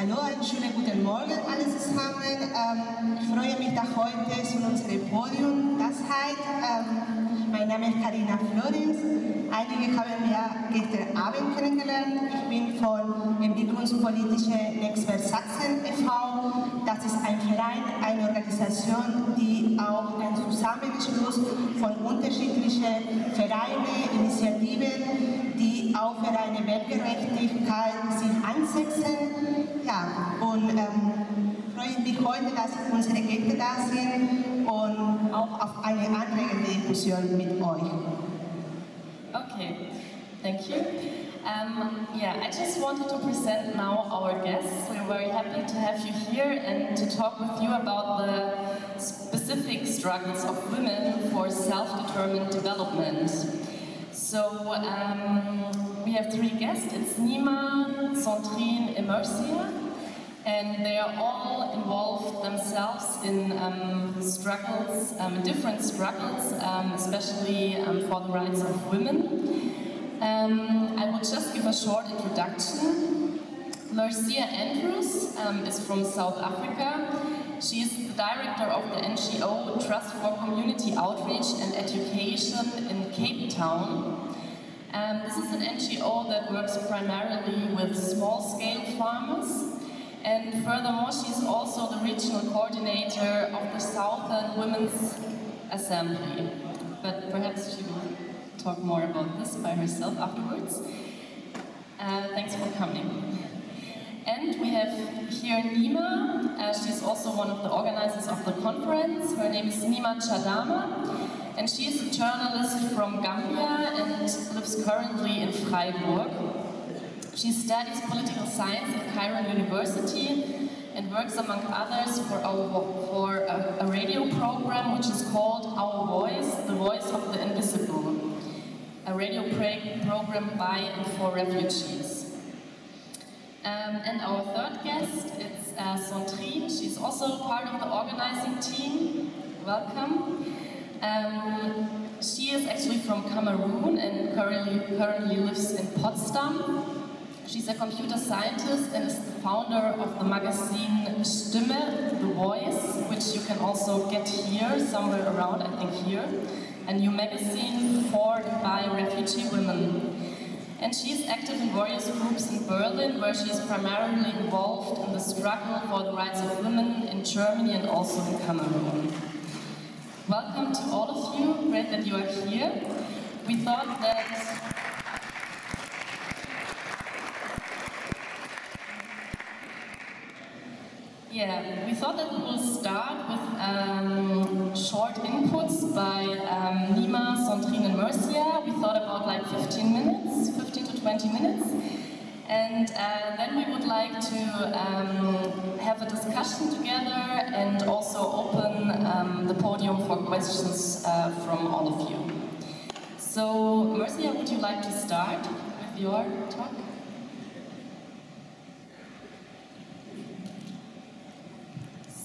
Hallo, einen schönen guten Morgen alle zusammen. Ähm, ich freue mich, dass heute zu unserem Podium das seid. Ähm, mein Name ist Karina Florenz. Einige haben wir gestern Abend kennengelernt. Ich bin von Entwicklungspolitische Netzwerk Sachsen e.V. Das ist ein Verein, eine Organisation, die auch ein Zusammenschluss von unterschiedlichen Vereinen, Initiativen, die auch für eine Weltgerechtigkeit sich einsetzen. Ja, und ähm, freue mich heute, dass unsere Gäste da sind und auch auf eine anregende Diskussion mit euch. Okay, thank you. Um, yeah, I just wanted to present now our guests. We're very happy to have you here and to talk with you about the specific struggles of women for self-determined development. So um, we have three guests. It's Nima, Sandrine, and Mercia. And they are all involved themselves in um, struggles, um, different struggles, um, especially um, for the rights of women. Um, I will just give a short introduction. Mercia Andrews is from South Africa. She is the director of the NGO Trust for Community Outreach and Education in Cape Town. Um, this is an NGO that works primarily with small-scale farmers and furthermore, she is also the regional coordinator of the Southern Women's Assembly. But perhaps she will talk more about this by herself afterwards. Uh, thanks for coming. And we have here Nima. Uh, she's also one of the organizers of the conference. Her name is Nima Chadama. And she is a journalist from Gambia and lives currently in Freiburg. She studies political science at Cairo University and works among others for, our, for a, a, radio program which is called Our Voice, the Voice of the Invisible, a radio program by and for refugees. Um, and our third guest is uh. She's also part of the organizing team. Welcome. Um, she is actually from Cameroon and currently, currently lives in Potsdam. She's a computer scientist and is the founder of the magazine Stimme, The Voice, which you can also get here, somewhere around, I think here, a new magazine for by refugee women. And she is active in various groups in Berlin, where she is primarily involved in the struggle for the rights of women in Germany and also in Cameroon. Welcome to all of you, great that you are here. We thought that Yeah, we thought that we will start with um, short inputs by um, Nima, Sandrine and Mercia. We thought about like 15 minutes, 15 to 20 minutes. And uh, then we would like to um, have a discussion together and also open um, the podium for questions uh, from all of you. So, Mercia, would you like to start with your talk?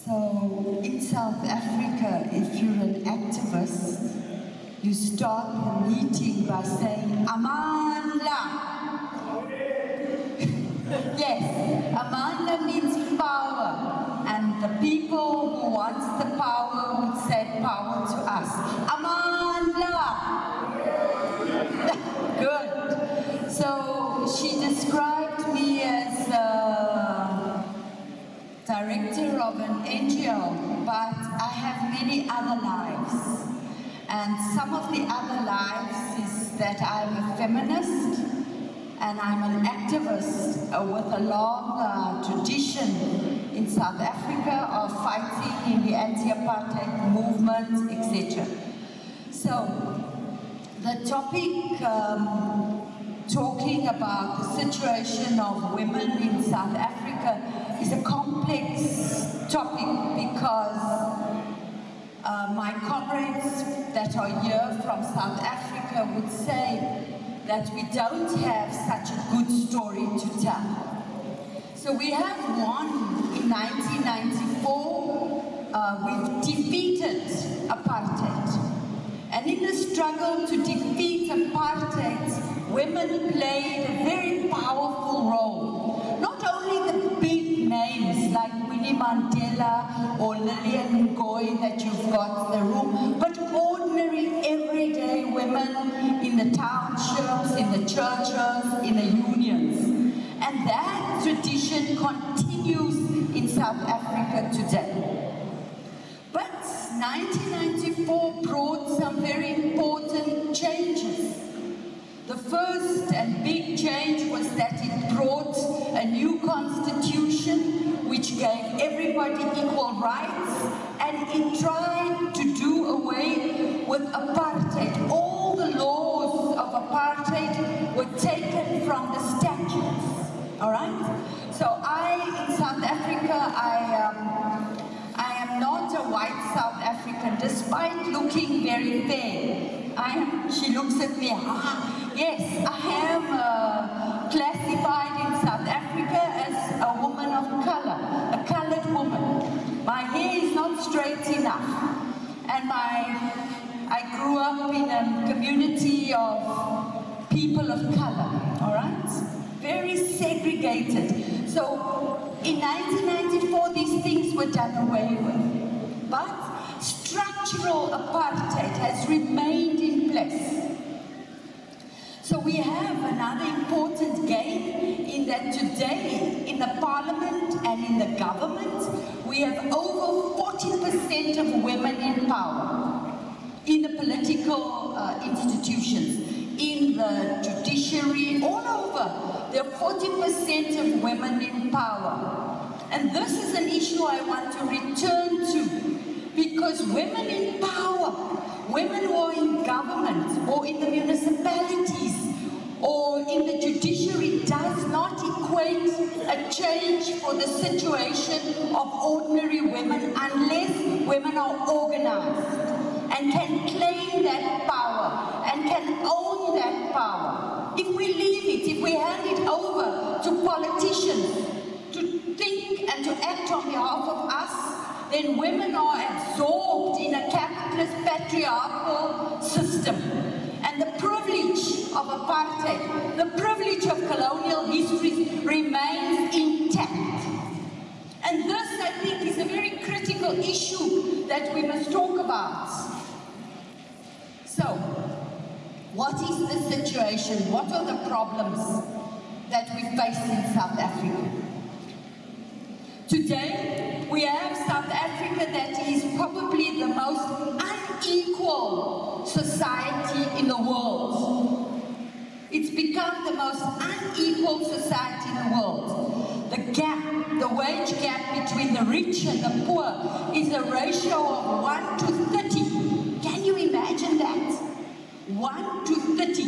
So, in South Africa, if you're an activist, you start the meeting by saying, Amandla. yes, Amandla means power. And the people who wants the power would say power to us. Amandla. Good. So she described me as uh, director of an But I have many other lives. And some of the other lives is that I'm a feminist and I'm an activist uh, with a long uh, tradition in South Africa of fighting in the anti-apartheid movement, etc. So, the topic um, talking about the situation of women in South Africa is a complex topic because uh, my comrades that are here from South Africa would say that we don't have such a good story to tell. So we have won in 1994, uh, we've defeated apartheid. And in the struggle to defeat apartheid, women played a very powerful role. Not only the big Mandela or Lillian Ngoyi that you've got in the room, but ordinary, everyday women in the townships, in the churches, in the unions. And that tradition continues in South Africa today. Everybody equal rights and it tried to do away with apartheid. All the laws of apartheid were taken from the statutes, all right? So I, in South Africa, I, um, I am not a white South African, despite looking very fair. I am, she looks at me, ah, yes, I am And my, I grew up in a community of people of color, all right? Very segregated. So in 1994, these things were done away with. But structural apartheid has remained in place. So we have another important gain in that today in the parliament and in the government, we have over 40% of women in power in the political uh, institutions, in the judiciary, all over. There are 40% of women in power. And this is an issue I want to return to because women in power, women who are in government or in the municipalities or in the judiciary does not equate a change for the situation of ordinary women unless women are organized and can claim that power and can own that power. If we leave it, if we hand it over to politicians to think and to act on behalf of us, then women are absorbed in a capitalist patriarchal system. And the privilege of apartheid, the privilege of colonial history remains intact. And this, I think, is a very critical issue that we must talk about. So, what is the situation? What are the problems that we face in South Africa? Today, we have South Africa that is probably the most unequal society in the world. It's become the most unequal society in the world. The gap, the wage gap between the rich and the poor is a ratio of 1 to 30. Can you imagine that? 1 to 30.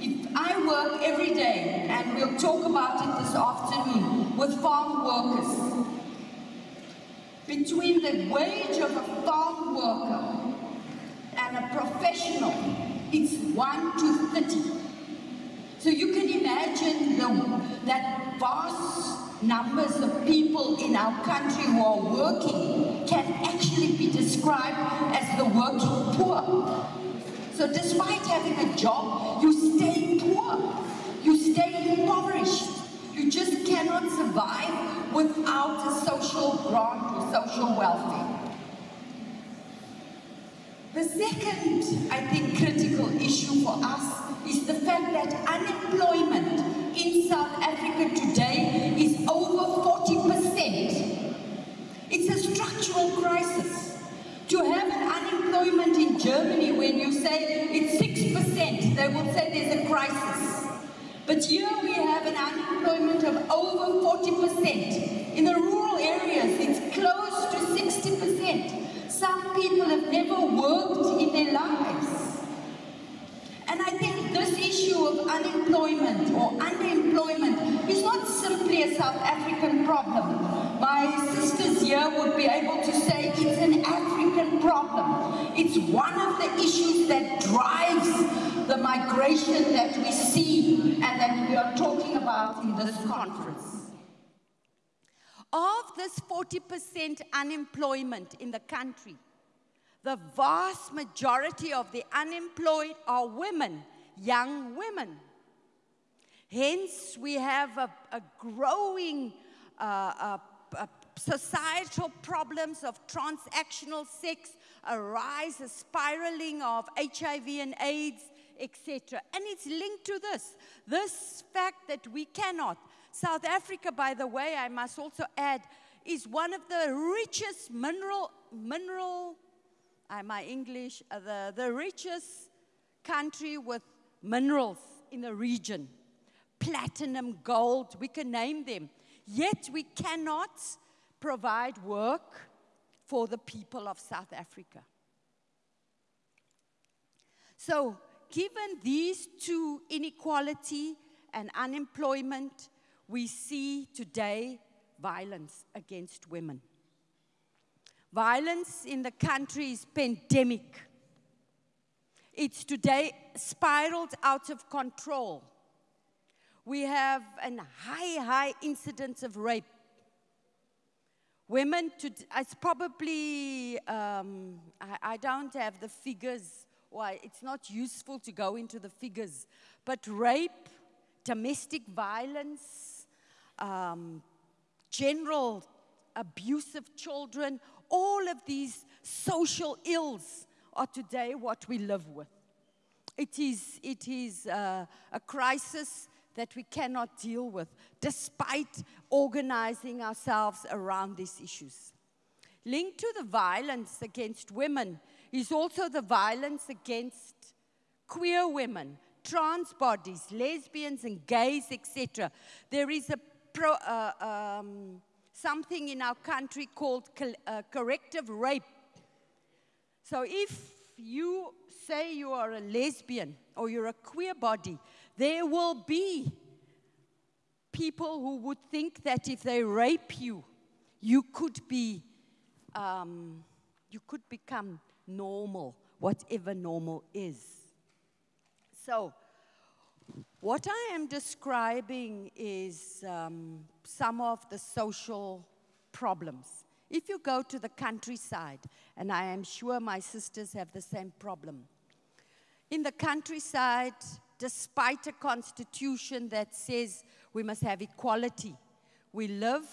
If I work every day, and we'll talk about it this afternoon, with farm workers, between the wage of a farm worker a professional, it's 1 to 30. So you can imagine the, that vast numbers of people in our country who are working can actually be described as the working poor. So despite having a job, you stay poor. You stay impoverished. You just cannot survive without a social grant or social welfare. The second, I think, critical issue for us is the fact that unemployment in South Africa today is over 40%. It's a structural crisis. To have an unemployment in Germany when you say it's 6%, they will say there's a crisis. But here we have an unemployment of over 40%. In the rural areas, it's close to 60%. Some people have never worked in their lives. And I think this issue of unemployment or underemployment is not simply a South African problem. My sisters here would be able to say it's an African problem. It's one of the issues that drives the migration that we see and that we are talking about in this conference. Of this 40% unemployment in the country, the vast majority of the unemployed are women, young women. Hence, we have a, a growing uh, a, a societal problems of transactional sex, a rise, a spiraling of HIV and AIDS, etc. And it's linked to this this fact that we cannot. South Africa, by the way, I must also add, is one of the richest mineral, mineral, uh, my English, uh, the, the richest country with minerals in the region. Platinum, gold, we can name them. Yet we cannot provide work for the people of South Africa. So, given these two inequality and unemployment, we see today violence against women. Violence in the country is pandemic. It's today spiraled out of control. We have a high, high incidence of rape. Women, to, it's probably, um, I, I don't have the figures, or it's not useful to go into the figures, but rape, domestic violence, um, general abuse of children, all of these social ills are today what we live with. It is, it is uh, a crisis that we cannot deal with, despite organizing ourselves around these issues. Linked to the violence against women is also the violence against queer women, trans bodies, lesbians and gays, etc. There is a pro, uh, um, something in our country called uh, corrective rape. So if you say you are a lesbian or you're a queer body, there will be people who would think that if they rape you, you could be, um, you could become normal, whatever normal is. So, what I am describing is um, some of the social problems. If you go to the countryside, and I am sure my sisters have the same problem, in the countryside, despite a constitution that says we must have equality, we live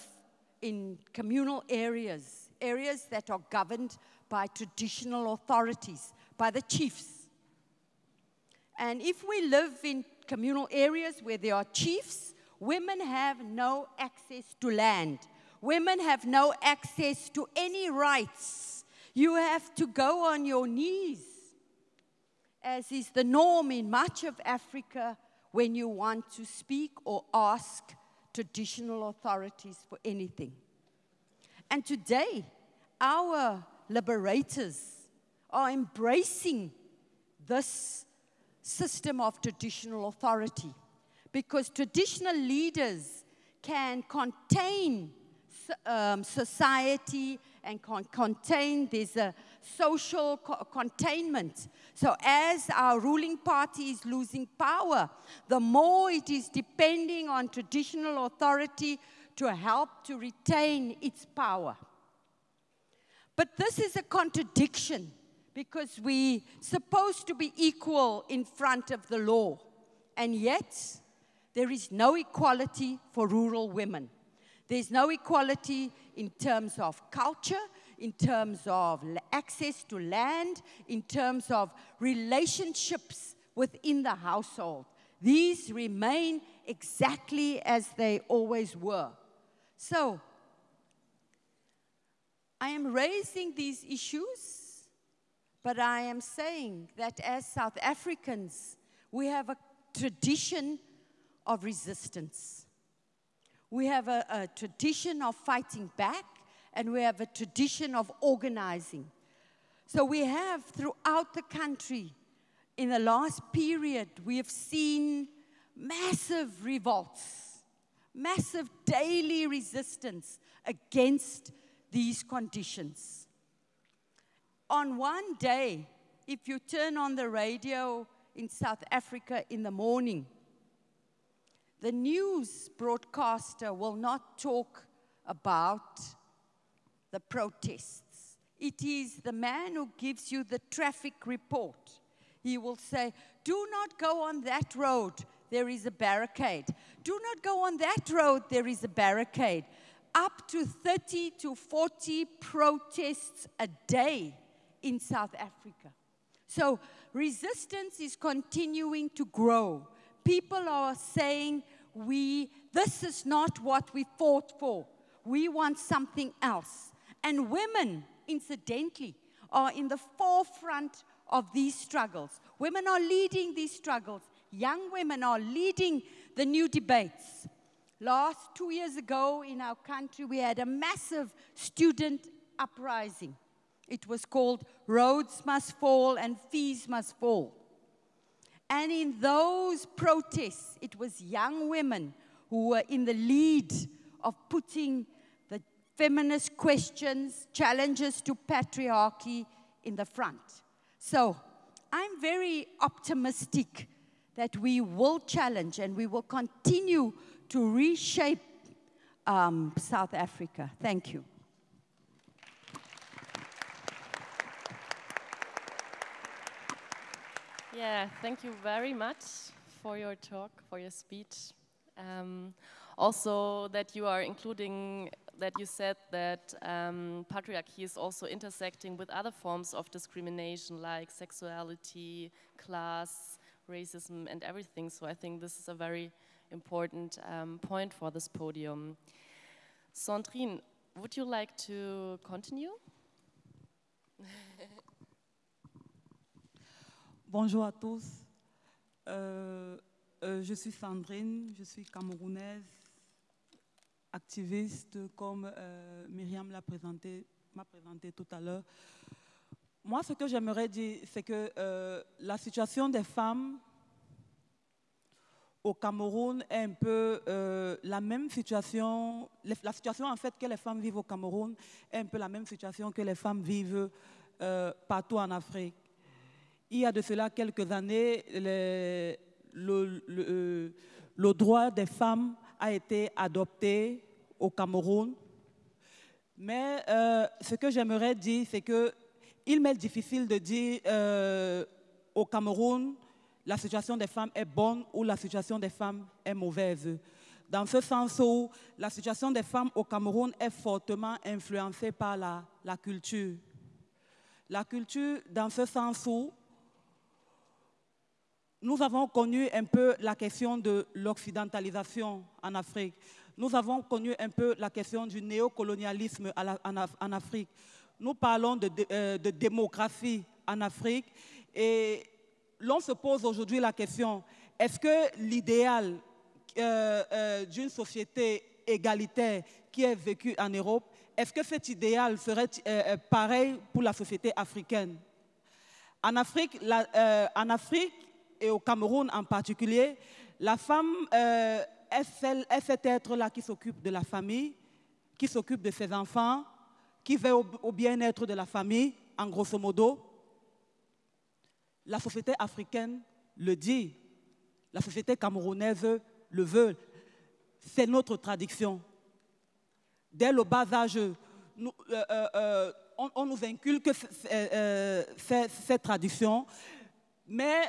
in communal areas, areas that are governed by traditional authorities, by the chiefs. And if we live in communal areas where there are chiefs, women have no access to land. Women have no access to any rights. You have to go on your knees, as is the norm in much of Africa when you want to speak or ask traditional authorities for anything. And today, our liberators are embracing this system of traditional authority because traditional leaders can contain um, society and con contain, there's a social co containment. So as our ruling party is losing power, the more it is depending on traditional authority to help to retain its power. But this is a contradiction because we're supposed to be equal in front of the law. And yet, there is no equality for rural women. There's no equality in terms of culture, in terms of access to land, in terms of relationships within the household. These remain exactly as they always were. So, I am raising these issues but I am saying that as South Africans, we have a tradition of resistance. We have a, a, tradition of fighting back, and we have a tradition of organizing. So we have throughout the country, in the last period, we have seen massive revolts, massive daily resistance against these conditions on one day, if you turn on the radio in South Africa in the morning, the news broadcaster will not talk about the protests. It is the man who gives you the traffic report. He will say, Do not go on that road, there is a barricade. Do not go on that road, there is a barricade. up to 30 to 40 protests a day in South Africa. So resistance is continuing to grow. People are saying, we, this is not what we fought for. We want something else. And women, incidentally, are in the forefront of these struggles. Women are leading these struggles. Young women are leading the new debates. Last two years ago in our country, we had a massive student uprising. It was called Rhodes Must Fall and Fees Must Fall. And in those protests, it was young women who were in the lead of putting the feminist questions, challenges to patriarchy in the front. So I'm very optimistic that we will challenge and we will continue to reshape um, South Africa. Thank you. Yeah, thank you very much for your talk, for your speech. Um, also, that you are including, that you said that um, patriarchy is also intersecting with other forms of discrimination like sexuality, class, racism, and everything. So I think this is a very important um, point for this podium. Sandrine, would you like to continue? Bonjour à tous. Euh, euh, je suis Sandrine, je suis camerounaise, activiste, comme euh, Myriam m'a présenté tout à l'heure. Moi, ce que j'aimerais dire, c'est que la situation des femmes au Cameroun est un peu la même situation, la situation en fait que les femmes vivent au Cameroun est un peu la même situation que les femmes vivent partout en Afrique. Il y a de cela quelques années, le, le, droit des femmes a été adopté au Cameroun. Mais euh, ce que j'aimerais dire, c'est qu'il m'est difficile de dire euh, au Cameroun, la situation des femmes est bonne ou la situation des femmes est mauvaise. Dans ce sens où la situation des femmes au Cameroun est fortement influencée par la, la culture. La culture, dans ce sens où nous avons connu un peu la question de l'occidentalisation en Afrique. Nous avons connu un peu la question du néocolonialisme en Afrique. Nous parlons de, euh, démocratie en Afrique et l'on se pose aujourd'hui la question, est-ce que l'idéal euh, euh, d'une société égalitaire qui est vécue en Europe, est-ce que cet idéal serait pareil pour la société africaine? En Afrique, et au Cameroun en particulier, la femme euh, est, cet être-là qui s'occupe de la famille, qui s'occupe de ses enfants, qui veut au, bien-être de la famille, en grosso modo. La société africaine le dit, la société camerounaise le veut. C'est notre tradition. Dès le bas âge, euh, euh, on, nous inculque cette tradition, mais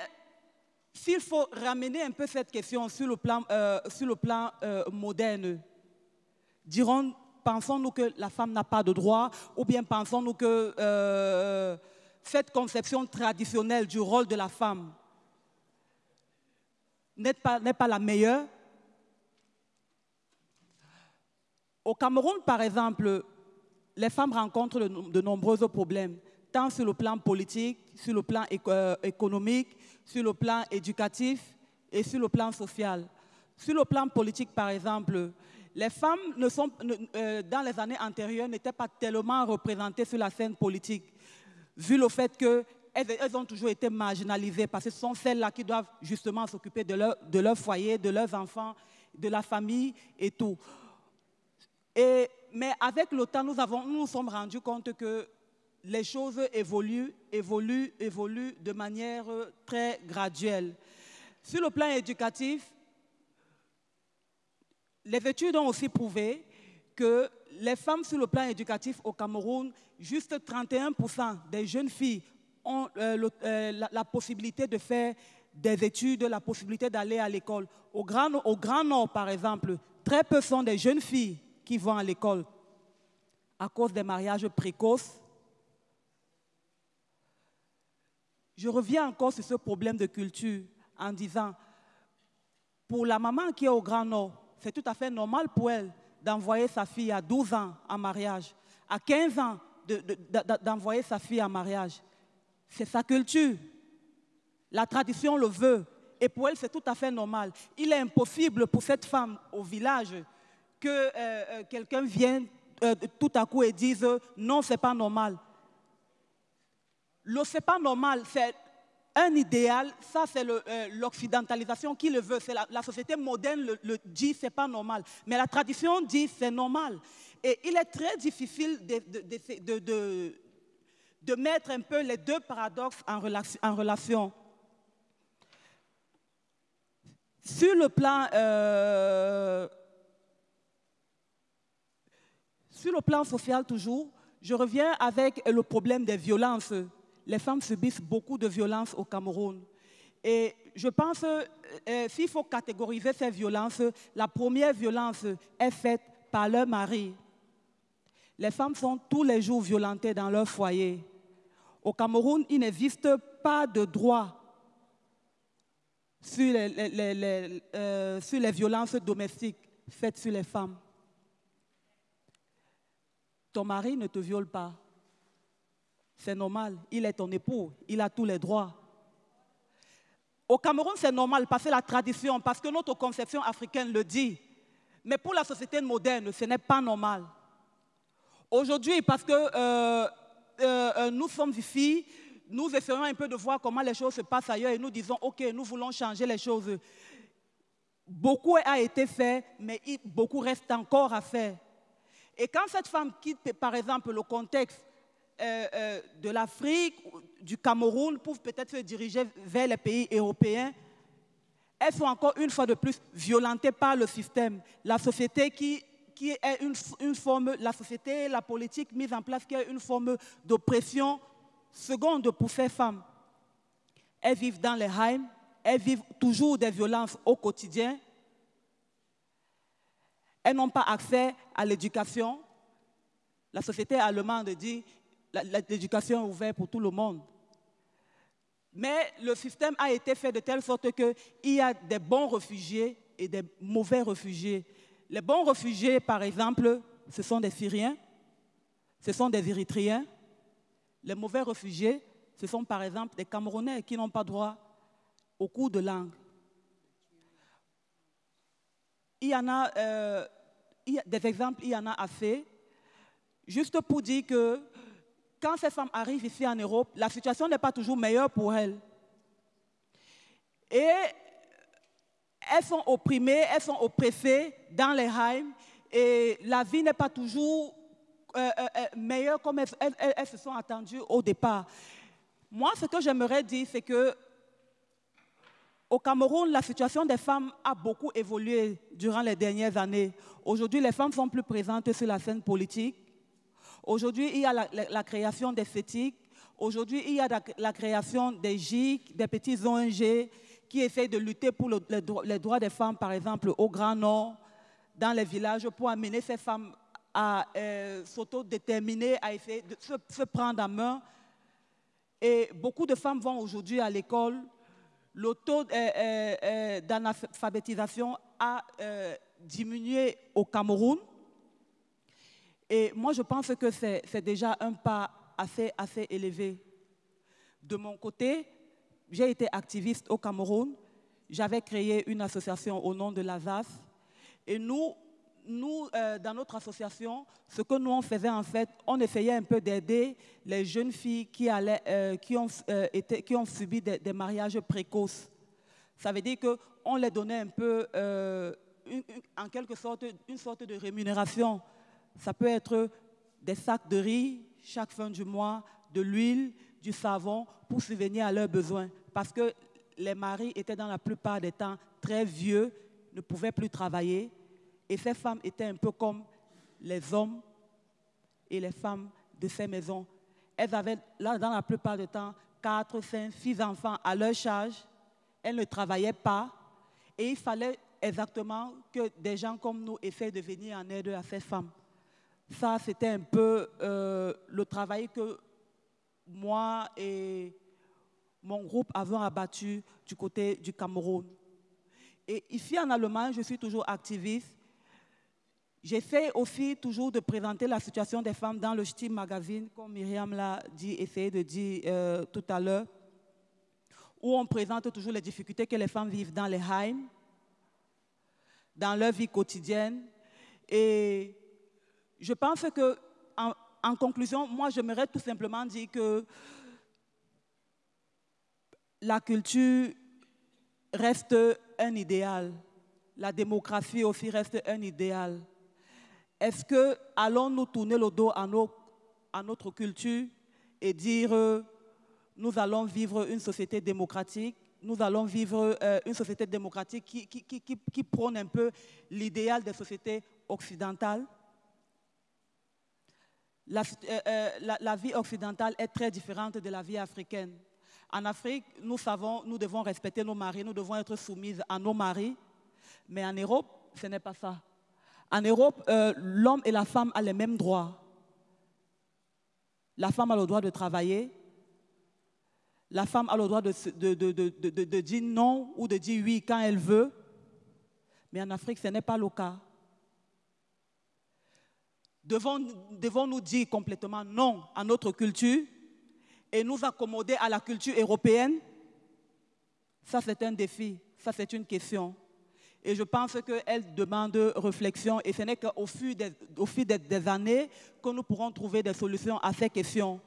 s'il faut ramener un peu cette question sur le plan, euh, euh, moderne, dirons, pensons-nous que la femme n'a pas de droit ou bien pensons-nous que euh, cette conception traditionnelle du rôle de la femme n'est pas, pas la meilleure? Au Cameroun, par exemple, les femmes rencontrent de nombreux problèmes tant sur le plan politique, sur le plan économique, sur le plan éducatif et sur le plan social. Sur le plan politique, par exemple, les femmes, euh, dans les années antérieures, n'étaient pas tellement représentées sur la scène politique, vu le fait qu'elles elles ont toujours été marginalisées, parce que ce sont celles-là qui doivent justement s'occuper de leur, foyer, de leurs enfants, de la famille et tout. Mais avec le temps, nous, avons, nous nous sommes rendus compte que les choses évoluent, évoluent, évoluent de manière très graduelle. Sur le plan éducatif, les études ont aussi prouvé que les femmes sur le plan éducatif au Cameroun, juste 31% des jeunes filles ont euh, euh, la, la, possibilité de faire des études, la possibilité d'aller à l'école. Au Grand, au Grand Nord, par exemple, très peu sont des jeunes filles qui vont à l'école à cause des mariages précoces. Je reviens encore sur ce problème de culture en disant, pour la maman qui est au Grand Nord, c'est tout à fait normal pour elle d'envoyer sa fille à 12 ans en mariage, à 15 ans d'envoyer sa fille en mariage. C'est sa culture. La tradition le veut. Et pour elle, c'est tout à fait normal. Il est impossible pour cette femme au village que euh, euh, quelqu'un vienne euh, tout à coup et dise non, c'est pas normal. Le c'est pas normal, c'est un idéal, ça c'est l'occidentalisation qui le veut, c'est la, société moderne le, le dit, c'est pas normal. Mais la tradition dit c'est normal. Et il est très difficile de, mettre un peu les deux paradoxes en relation. Euh, sur le plan social toujours, je reviens avec le problème des violences. Les femmes subissent beaucoup de violences au Cameroun. Et je pense, euh, s'il faut catégoriser ces violences, la première violence est faite par leur mari. Les femmes sont tous les jours violentées dans leur foyer. Au Cameroun, il n'existe pas de droit sur les, euh, sur les violences domestiques faites sur les femmes. Ton mari ne te viole pas. C'est normal. Il est ton époux. Il a tous les droits. Au Cameroun, c'est normal parce que la tradition, parce que notre conception africaine le dit. Mais pour la société moderne, ce n'est pas normal. Aujourd'hui, parce que euh, euh, nous sommes ici, nous essayons un peu de voir comment les choses se passent ailleurs et nous disons, OK, nous voulons changer les choses. Beaucoup a été fait, mais beaucoup reste encore à faire. Et quand cette femme quitte, par exemple, le contexte euh, euh, de l'Afrique, du Cameroun, pour peut-être se diriger vers les pays européens, elles sont encore une fois de plus violentées par le système. La société qui, qui est une, une forme, la société, la politique mise en place qui est une forme d'oppression Seconde, pour ces femmes, elles vivent dans les heims, elles vivent toujours des violences au quotidien. Elles n'ont pas accès à l'éducation. La société allemande dit l'éducation est ouverte pour tout le monde. Mais le système a été fait de telle sorte qu'il y a des bons réfugiés et des mauvais réfugiés. Les bons réfugiés, par exemple, ce sont des Syriens, ce sont des Érythréens, les mauvais réfugiés, ce sont par exemple des Camerounais qui n'ont pas droit au cours de langue. Il y en a, euh, des exemples, il y en a assez. Juste pour dire que quand ces femmes arrivent ici en Europe, la situation n'est pas toujours meilleure pour elles. Et elles sont opprimées, elles sont oppressées dans les heims et la vie n'est pas toujours euh, euh, euh, meilleures comme elles, se sont attendues au départ. Moi, ce que j'aimerais dire, c'est que au Cameroun, la situation des femmes a beaucoup évolué durant les dernières années. Aujourd'hui, les femmes sont plus présentes sur la scène politique. Aujourd'hui, il y a la, création des fétiques. Aujourd'hui, il y a la, création des GIC, des petits ONG qui essayent de lutter pour les droits des femmes, par exemple, au Grand Nord, dans les villages, pour amener ces femmes à euh, s'autodéterminer, à essayer de se, prendre en main. Et beaucoup de femmes vont aujourd'hui à l'école. Le taux euh, euh, d'analphabétisation a diminué au Cameroun. Et moi, je pense que c'est déjà un pas assez, élevé. De mon côté, j'ai été activiste au Cameroun. J'avais créé une association au nom de l'ASAS. Et nous, euh, dans notre association, ce que nous on faisait en fait, on essayait un peu d'aider les jeunes filles qui, euh, euh, ont subi des, mariages précoces. Ça veut dire qu'on les donnait un peu, en quelque sorte, une sorte de rémunération. Ça peut être des sacs de riz chaque fin du mois, de l'huile, du savon pour subvenir à leurs besoins. Parce que les maris étaient dans la plupart des temps très vieux, ne pouvaient plus travailler et ces femmes étaient un peu comme les hommes et les femmes de ces maisons. Elles avaient, là, dans la plupart du temps, quatre, cinq, six enfants à leur charge. Elles ne travaillaient pas. Et il fallait exactement que des gens comme nous essaient de venir en aide à ces femmes. Ça, c'était un peu euh, le travail que moi et mon groupe avons abattu du côté du Cameroun. Et ici en Allemagne, je suis toujours activiste. J'essaie aussi toujours de présenter la situation des femmes dans le Steam Magazine, comme Myriam l'a dit, essayé de dire euh, tout à l'heure, où on présente toujours les difficultés que les femmes vivent dans les Heims, dans leur vie quotidienne. Et je pense que, en, conclusion, moi, j'aimerais tout simplement dire que la culture reste un idéal. La démocratie aussi reste un idéal. Est-ce que allons-nous tourner le dos à, notre culture et dire nous allons vivre une société démocratique, nous allons vivre euh, une société démocratique qui prône un peu l'idéal des sociétés occidentales? La, euh, euh, la, vie occidentale est très différente de la vie africaine. En Afrique, nous savons, nous devons respecter nos maris, nous devons être soumises à nos maris, mais en Europe, ce n'est pas ça. En Europe, l'homme et la femme ont les mêmes droits. La femme a le droit de travailler, la femme a le droit de, dire non ou de dire oui quand elle veut. Mais en Afrique, ce n'est pas le cas. Devons-nous dire complètement non à notre culture et nous accommoder à la culture européenne? Ça, c'est un défi, ça, c'est une question. Et je pense qu'elle demande réflexion et ce n'est qu'au fil, des, années que nous pourrons trouver des solutions à ces questions.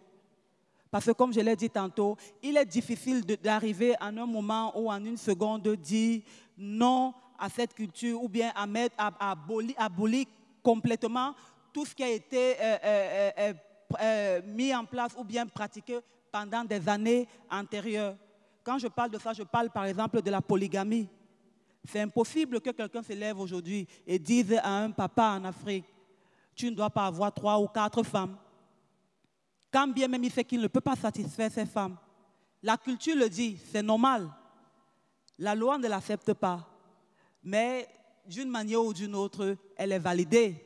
Parce que comme je l'ai dit tantôt, il est difficile d'arriver à un moment ou en une seconde de dire non à cette culture ou bien à, mettre, à, abolir, complètement tout ce qui a été euh, euh, euh, mis en place ou bien pratiqué pendant des années antérieures. Quand je parle de ça, je parle par exemple de la polygamie. C'est impossible que quelqu'un se lève aujourd'hui et dise à un papa en Afrique, tu ne dois pas avoir trois ou quatre femmes. Quand bien même il sait qu'il ne peut pas satisfaire ses femmes. La culture le dit, c'est normal. La loi ne l'accepte pas. Mais d'une manière ou d'une autre, elle est validée.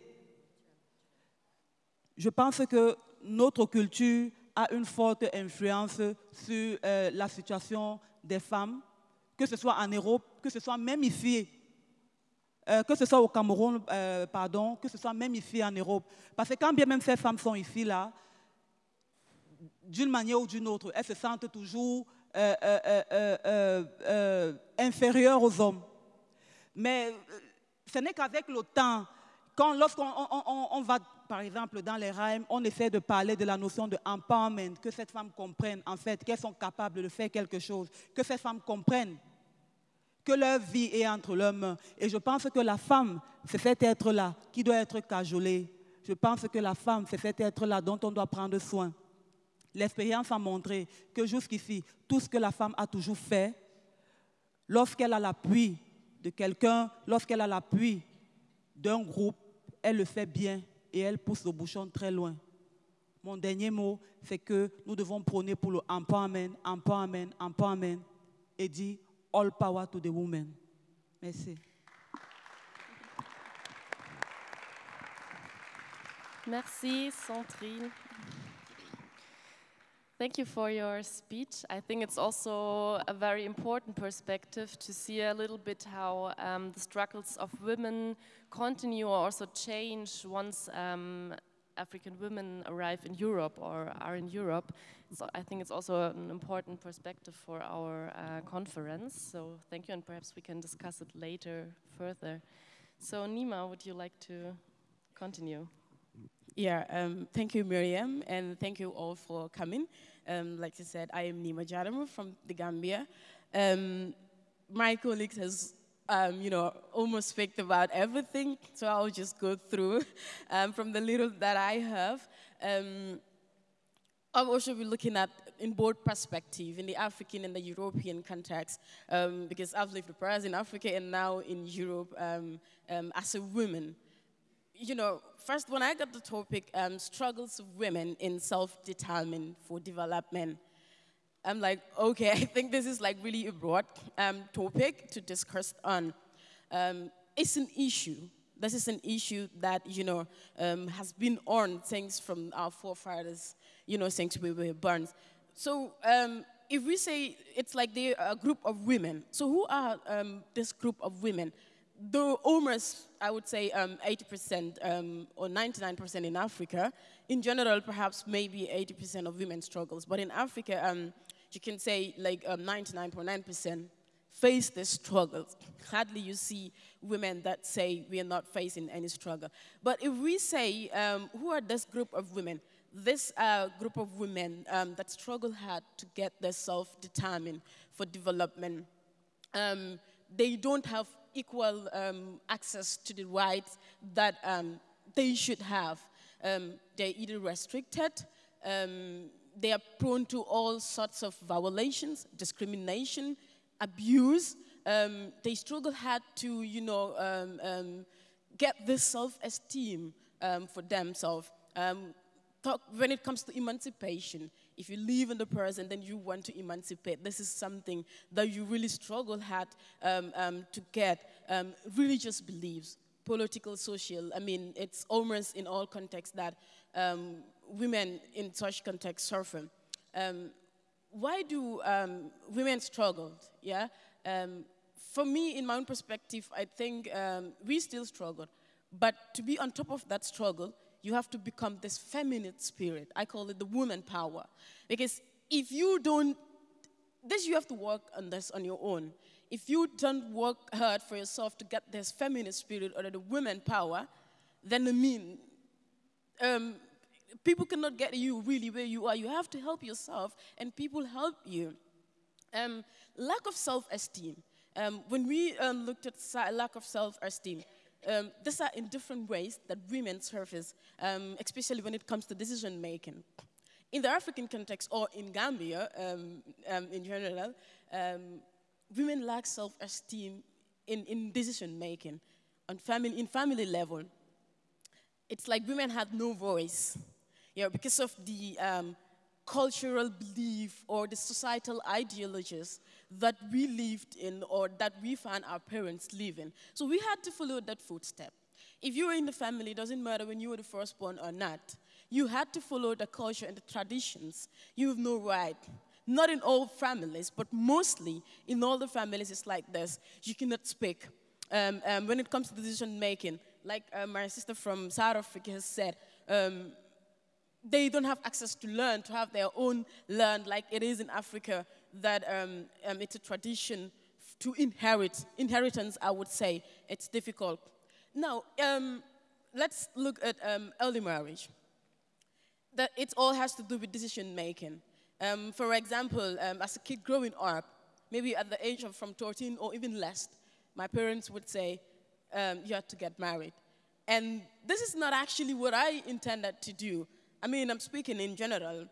Je pense que notre culture a une forte influence sur euh, la situation des femmes, que ce soit en Europe, que ce soit même ici, euh, que ce soit au Cameroun, euh, pardon, que ce soit même ici en Europe. Parce que quand bien même ces femmes sont ici, là, d'une manière ou d'une autre, elles se sentent toujours inférieures aux hommes. Mais ce n'est qu'avec le temps, quand, lorsqu'on on, va, par exemple, dans les rhymes, on essaie de parler de la notion de empowerment, que cette femme comprenne, en fait, qu'elles sont capables de faire quelque chose, que ces femmes comprennent que leur vie est entre leurs mains. Et je pense que la femme, c'est cet être-là qui doit être cajolé. Je pense que la femme, c'est cet être-là dont on doit prendre soin. L'expérience a montré que jusqu'ici, tout ce que la femme a toujours fait, lorsqu'elle a l'appui de quelqu'un, lorsqu'elle a l'appui d'un groupe, elle le fait bien et elle pousse le bouchon très loin. Mon dernier mot, c'est que nous devons prôner pour le empowerment, empowerment, empowerment et dire all power to the women. Merci. Merci, Sandrine. Thank you for your speech. I think it's also a very important perspective to see a little bit how um, the struggles of women continue or also change once um, African women arrive in Europe or are in Europe. So I think it's also an important perspective for our uh, conference. So thank you, and perhaps we can discuss it later further. So Nima, would you like to continue? Yeah, um, thank you, Miriam, and thank you all for coming. Um, like I said, I am Nima Jadamu from the Gambia. Um, my colleagues has, um, you know, almost speak about everything, so I'll just go through um, from the little that I have. Um, I'll also be looking at in both perspective, in the African and the European context, because I've lived first in Africa and now in Europe as a woman you know, first when I got the topic, um, struggles of women in self-determined for development, I'm like, okay, I think this is like really a broad um, topic to discuss on. um, it's an issue. This is an issue that, you know, um, has been on since from our forefathers, you know, since we were born. So um, if we say it's like they're a group of women, so who are um, this group of women? Though almost, I would say, 80% um, um, or 99% in Africa, in general, perhaps maybe 80% of women struggles. But in Africa, um, you can say like 99.9% um, face this struggle. Hardly you see women that say we are not facing any struggle. But if we say, um, who are this group of women? This uh, group of women um, that struggle hard to get their self-determined for development. Um, they don't have equal um, access to the rights that um, they should have. Um, they're either restricted, they are prone to all sorts of violations, discrimination, abuse. Um, they struggle hard to, you know, um, um, get this self-esteem um, for themselves. Um, talk, when it comes to emancipation, if you live in the present and you want to emancipate, this is something that you really struggle hard um, to get. religious beliefs, political, social, I mean, it's almost in all contexts that women in such contexts suffer. Um, why do um, women struggle? Yeah, um, for me, in my own perspective, I think um, we still struggle. But to be on top of that struggle, you have to become this feminine spirit. I call it the woman power. Because if you don't, this you have to work on this on your own. If you don't work hard for yourself to get this feminine spirit or the woman power, then I mean, um, people cannot get you really where you are. You have to help yourself, and people help you. Um, lack of self-esteem. Um, when we um, looked at lack of self-esteem, um, these are in different ways that women surface, um, especially when it comes to decision making. In the African context, or in Gambia um, in general, women lack self-esteem in, in decision making on family, in family level. It's like women had no voice you know, because of the um, cultural belief or the societal ideologies that we lived in or that we found our parents living. So we had to follow that footstep. If you were in the family, it doesn't matter when you were the firstborn or not, you had to follow the culture and the traditions. You have no right. Not in all families, but mostly in all the families, it's like this. You cannot speak. Um, um, when it comes to decision making, like uh, my sister from South Africa has said, um, they don't have access to learn, to have their own learn, like it is in Africa, that um, um, it's a tradition to inherit. Inheritance, I would say, it's difficult. Now, um, let's look at um, early marriage. That it all has to do with decision making. Um, for example, um, as a kid growing up, maybe at the age of from 13 or even less, my parents would say, you have to get married. And this is not actually what I intended to do. I mean, I'm speaking in general,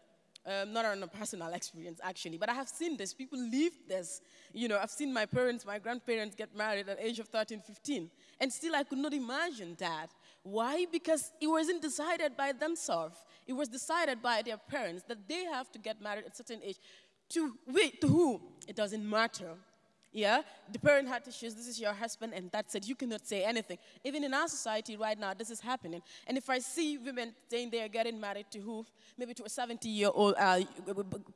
um, not on a personal experience actually, but I have seen this. People live this. You know, I've seen my parents, my grandparents get married at the age of 13, 15, and still I could not imagine that. Why? Because it wasn't decided by themselves. It was decided by their parents that they have to get married at a certain age. To, wait, to who? It doesn't matter. Yeah? The parent had to choose, this is your husband, and that's it. You cannot say anything. Even in our society right now, this is happening. And if I see women saying they're getting married to who? Maybe to a 70 year old uh,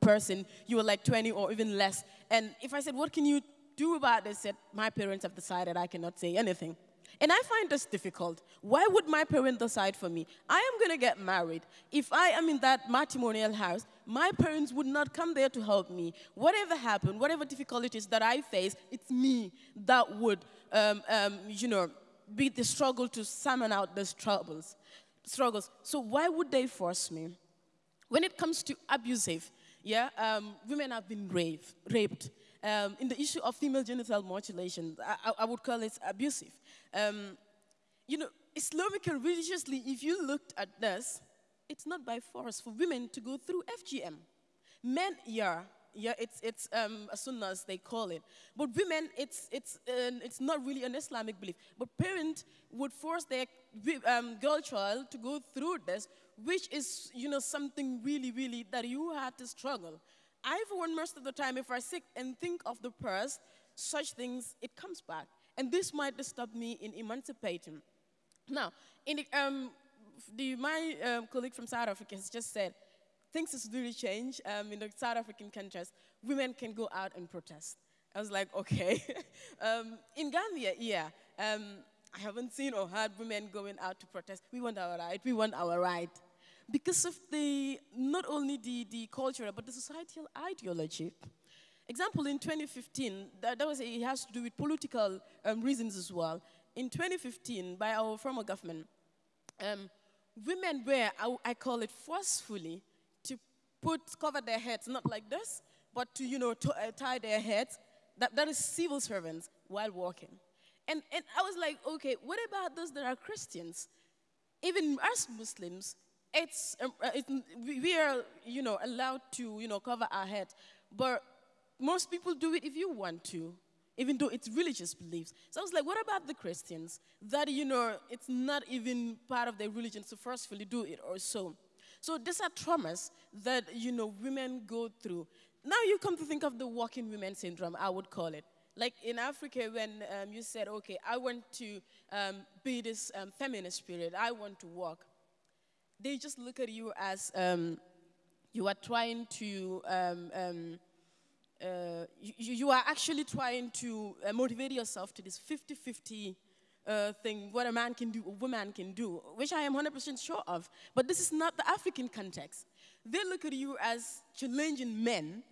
person, you were like 20 or even less. And if I said, what can you do about this? Said, my parents have decided I cannot say anything. And I find this difficult. Why would my parent decide for me? I am going to get married. If I am in that matrimonial house, my parents would not come there to help me. Whatever happened, whatever difficulties that I face, it's me that would, um, um, you know, be the struggle to summon out those troubles, struggles. So why would they force me? When it comes to abusive, yeah, um, women have been raped. raped. Um, in the issue of female genital mutilation, I, I would call it abusive. Um, you know, Islamically, religiously, if you looked at this, it's not by force for women to go through FGM. Men, yeah, yeah, it's, it's um, as soon as they call it. But women, it's, it's, uh, it's not really an Islamic belief. But parents would force their um, girl child to go through this, which is, you know, something really, really that you had to struggle. I, for one, most of the time, if I sit and think of the past, such things, it comes back. And this might disturb me in emancipating. Now, the, um, the, my um, colleague from South Africa has just said, things has really changed. Um, in the South African countries, women can go out and protest. I was like, okay. um, in Gambia, yeah, um, I haven't seen or heard women going out to protest. We want our right, we want our right. Because of the, not only the, the cultural, but the societal ideology. Example, in 2015, that, that was, it has to do with political um, reasons as well. In 2015, by our former government, um, women were, I, I, call it forcefully, to put, cover their heads, not like this, but to, you know, to, uh, tie their heads. That, that is civil servants while walking. And, and I was like, okay, what about those that are Christians? Even us Muslims, it's, um, uh, we are, you know, allowed to, you know, cover our head. But most people do it if you want to, even though it's religious beliefs. So I was like, what about the Christians? That, you know, it's not even part of their religion to forcefully do it or so. So these are traumas that, you know, women go through. Now you come to think of the walking women syndrome, I would call it. Like in Africa, when um, you said, okay, I want to um, be this um, feminist spirit, I want to walk, they just look at you as um, you are trying to, um, um, uh, you, you, are actually trying to uh, motivate yourself to this 50 50 uh, thing, what a man can do, a woman can do, which I am 100% sure of. But this is not the African context. They look at you as challenging men,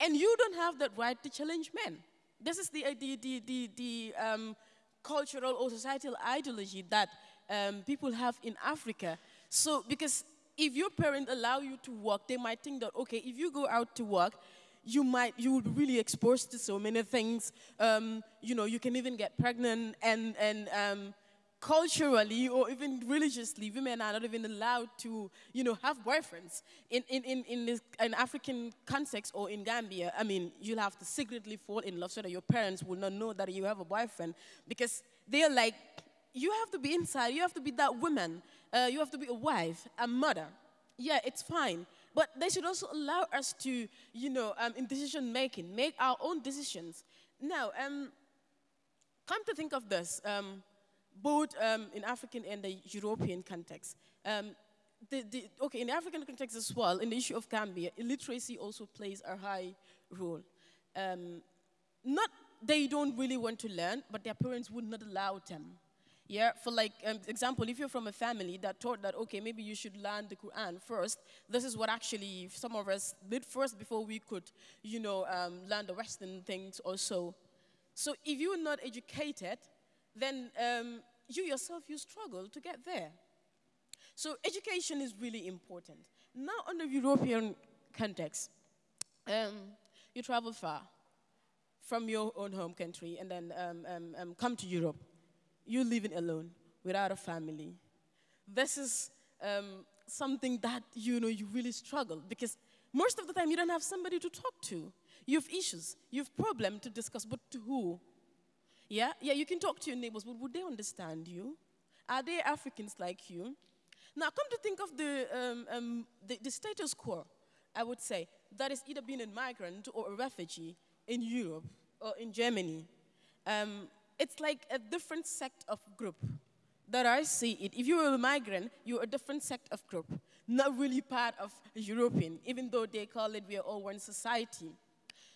and you don't have that right to challenge men. This is the, the, the, the, the um, cultural or societal ideology that um, people have in Africa. So, because if your parents allow you to work, they might think that, okay, if you go out to work, you might, you would really exposed to so many things. Um, you know, you can even get pregnant and, and um, culturally or even religiously, women are not even allowed to, you know, have boyfriends. In, in, in, in this in African context or in Gambia, I mean, you'll have to secretly fall in love so that your parents will not know that you have a boyfriend because they're like, you have to be inside, you have to be that woman, uh, you have to be a wife, a mother. Yeah, it's fine. But they should also allow us to, you know, um, in decision making, make our own decisions. Now, um, come to think of this, um, both um, in African and the European context. Um, the, the, okay, in the African context as well, in the issue of Gambia, illiteracy also plays a high role. Um, not they don't really want to learn, but their parents would not allow them. Yeah, for like um, example, if you're from a family that taught that, okay, maybe you should learn the Quran first, this is what actually some of us did first before we could, you know, um, learn the Western things also. So if you're not educated, then um, you yourself, you struggle to get there. So education is really important. Now, on the European context, um, you travel far from your own home country and then um, um, come to Europe. You're living alone, without a family. This is um, something that you know you really struggle because most of the time you don't have somebody to talk to. You have issues, you have problems to discuss, but to who? Yeah, yeah, you can talk to your neighbors, but would they understand you? Are they Africans like you? Now, come to think of the, um, um, the, the, status quo, I would say, that is either being a migrant or a refugee in Europe or in Germany. Um, it's like a different sect of group that I see it. If you're a migrant, you're a different sect of group, not really part of European, even though they call it we are all one society.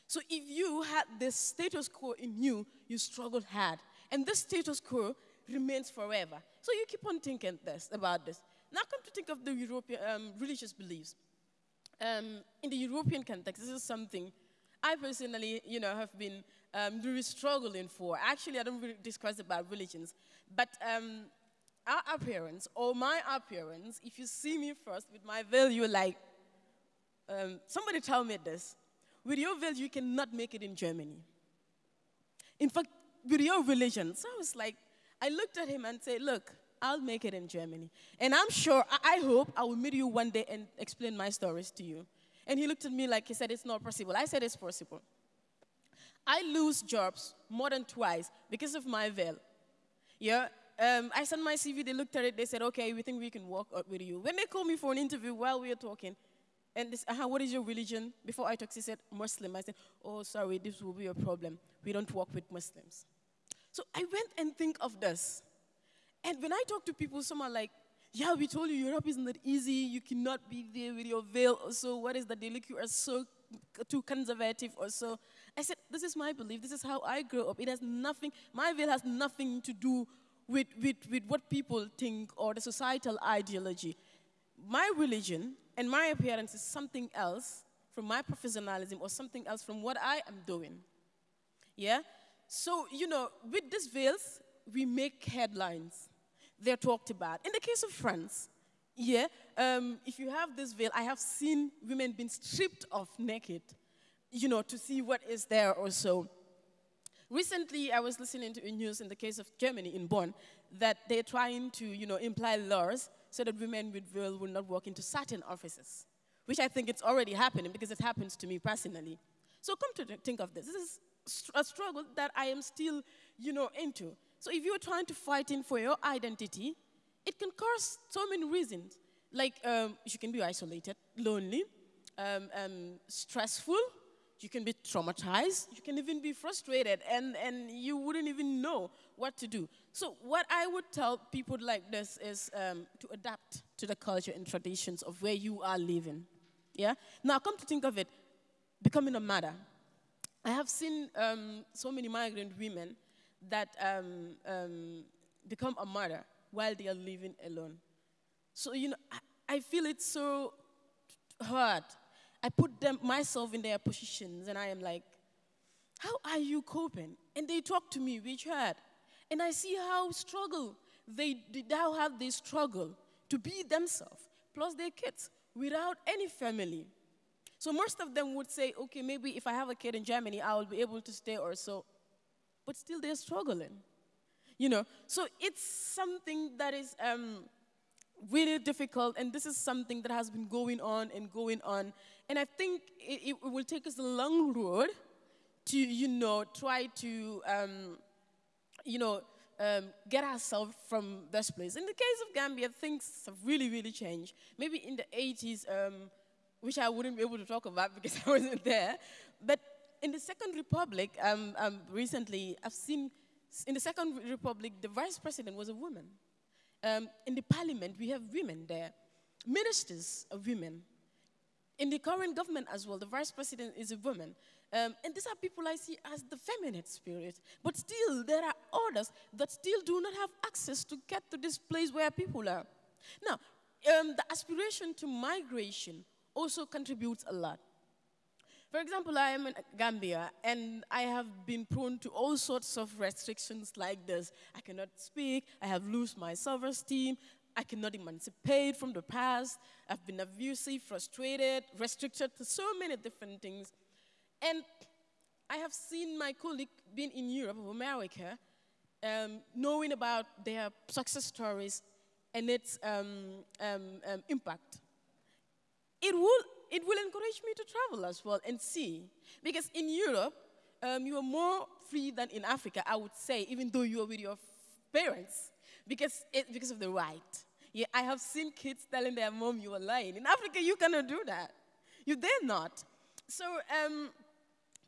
So if you had this status quo in you, you struggled hard. And this status quo remains forever. So you keep on thinking this, about this. Now come to think of the European um, religious beliefs. Um, in the European context, this is something I personally, you know, have been um, really struggling for. Actually, I don't really discuss about religions, but um, our appearance or my appearance, if you see me first with my veil, you're like, um, somebody tell me this. With your veil, you cannot make it in Germany. In fact, with your religion. So I was like, I looked at him and said, Look, I'll make it in Germany. And I'm sure, I, hope I will meet you one day and explain my stories to you. And he looked at me like he said, It's not possible. I said, It's possible. I lose jobs more than twice because of my veil. Yeah, um, I sent my CV, they looked at it, they said, okay, we think we can work with you. When they called me for an interview while we were talking, and uh, what is your religion? Before I talked, he said, Muslim. I said, oh, sorry, this will be a problem. We don't work with Muslims. So I went and think of this. And when I talk to people, some are like, yeah, we told you Europe isn't that easy. You cannot be there with your veil so. What is that? They look you are so too conservative or so. I said, this is my belief. This is how I grew up. It has nothing, my veil has nothing to do with, with, with what people think or the societal ideology. My religion and my appearance is something else from my professionalism or something else from what I am doing. Yeah? So, you know, with these veils, we make headlines. They're talked about. In the case of France, yeah, um, if you have this veil, I have seen women being stripped off naked, you know, to see what is there or so. Recently, I was listening to news in the case of Germany in Bonn that they're trying to, you know, imply laws so that women with veil will not walk into certain offices, which I think it's already happening because it happens to me personally. So come to think of this. This is a struggle that I am still, you know, into. So if you're trying to fight in for your identity, it can cause so many reasons. Like um, you can be isolated, lonely, um, um, stressful, you can be traumatized, you can even be frustrated, and, and you wouldn't even know what to do. So what I would tell people like this is um, to adapt to the culture and traditions of where you are living. Yeah? Now come to think of it, becoming a mother. I have seen um, so many migrant women that um, um, become a mother while they are living alone. So, you know, I, I feel it so hard. I put them, myself in their positions and I am like, how are you coping? And they talk to me, hurt. And I see how struggle, they, how have they struggle to be themselves, plus their kids, without any family. So most of them would say, okay, maybe if I have a kid in Germany, I will be able to stay or so. But still, they're struggling. You know, so it's something that is um, really difficult, and this is something that has been going on and going on. And I think it, it will take us a long road to, you know, try to, um, you know, um, get ourselves from this place. In the case of Gambia, things have really, really changed. Maybe in the 80s, um, which I wouldn't be able to talk about because I wasn't there. But in the Second Republic, um, um, recently, I've seen, in the Second Republic, the vice president was a woman. Um, in the parliament, we have women there. Ministers are women. In the current government as well, the vice president is a woman. Um, and these are people I see as the feminine spirit. But still, there are others that still do not have access to get to this place where people are. Now, um, the aspiration to migration also contributes a lot. For example, I am in Gambia and I have been prone to all sorts of restrictions like this. I cannot speak, I have lost my self-esteem, I cannot emancipate from the past, I've been abusive, frustrated, restricted to so many different things. And I have seen my colleague being in Europe or America, um, knowing about their success stories and its um, um, um impact it will, it will encourage me to travel as well and see. Because in Europe, um, you are more free than in Africa, I would say, even though you are with your parents, because, it, because of the right. Yeah, I have seen kids telling their mom you are lying. In Africa, you cannot do that. You dare not. So um,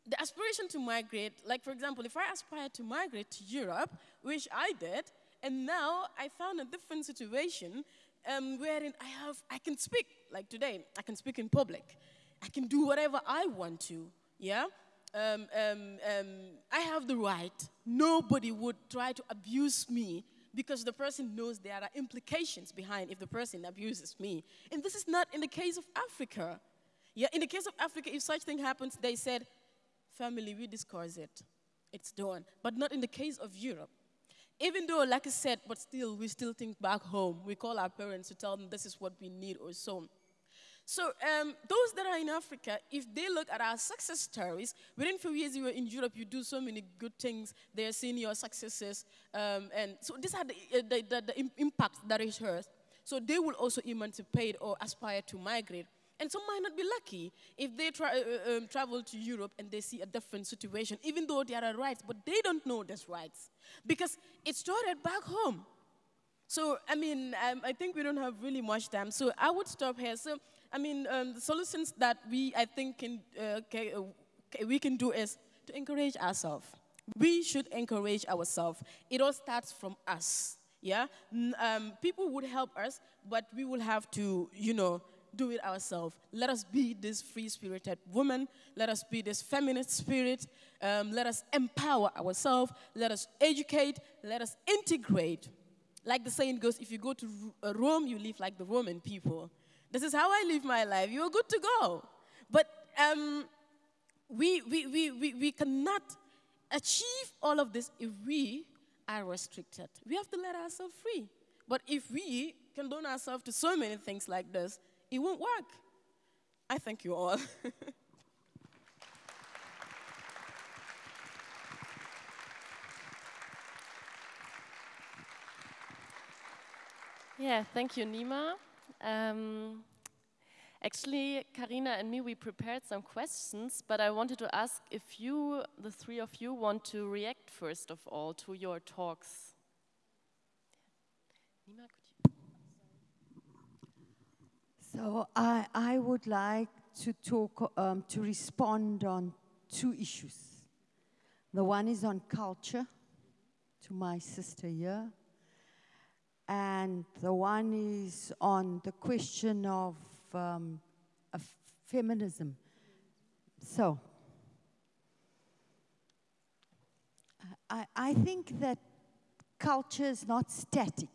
the aspiration to migrate, like for example, if I aspire to migrate to Europe, which I did, and now I found a different situation um, wherein I have, I can speak, like today, I can speak in public. I can do whatever I want to, yeah? Um, um, um, I have the right. Nobody would try to abuse me because the person knows there are implications behind if the person abuses me. And this is not in the case of Africa. Yeah, in the case of Africa, if such thing happens, they said, family, we discuss it. It's done. But not in the case of Europe even though, like I said, but still, we still think back home. We call our parents to tell them this is what we need or so. So um, those that are in Africa, if they look at our success stories, within few years you were in Europe, you do so many good things. They are seeing your successes, um, and so these are the, uh, the, the, the impact that is hers. So they will also emancipate or aspire to migrate. And some might not be lucky if they tra uh, um, travel to Europe and they see a different situation, even though there are rights, but they don't know those rights because it started back home. So, I mean, um, I think we don't have really much time. So I would stop here. So, I mean, um, the solutions that we, I think, can, uh, uh we can do is to encourage ourselves. we should encourage ourselves. It all starts from us. Yeah, um, people would help us, but we will have to, you know, do it ourselves. Let us be this free-spirited woman. Let us be this feminist spirit. Um, let us empower ourselves. Let us educate. Let us integrate. Like the saying goes, if you go to Rome, you live like the Roman people. This is how I live my life. You're good to go. But um, we, we, we, we, we cannot achieve all of this if we are restricted. We have to let ourselves free. But if we condone ourselves to so many things like this, it won't work. I thank you all. yeah, thank you, Nima. Um, Actually, Karina and me, we prepared some questions, but I wanted to ask if you, the three of you, want to react first of all to your talks. Nima, so I, I would like to talk, um, to respond on two issues. The one is on culture, to my sister here, and the one is on the question of um, of feminism. So, I, I think that culture is not static.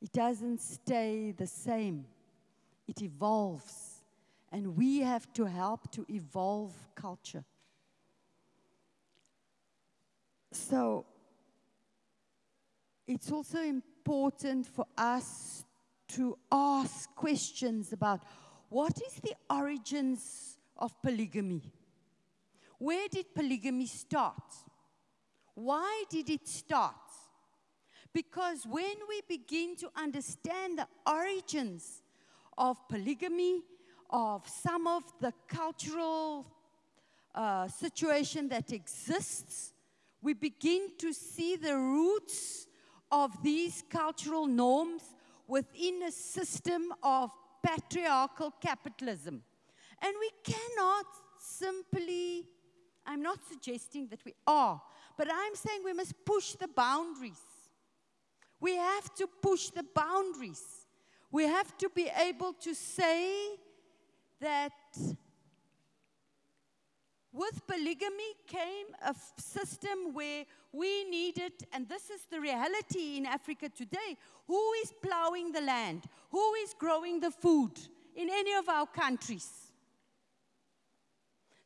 It doesn't stay the same. It evolves. And we have to help to evolve culture. So, it's also important for us to ask questions about what is the origins of polygamy? Where did polygamy start? Why did it start? Because when we begin to understand the origins of polygamy, of some of the cultural uh, situation that exists, we begin to see the roots of these cultural norms within a system of patriarchal capitalism. And we cannot simply, I'm not suggesting that we are, but I'm saying we must push the boundaries. We have to push the boundaries. We have to be able to say that with polygamy came a system where we needed, and this is the reality in Africa today, who is plowing the land? Who is growing the food in any of our countries?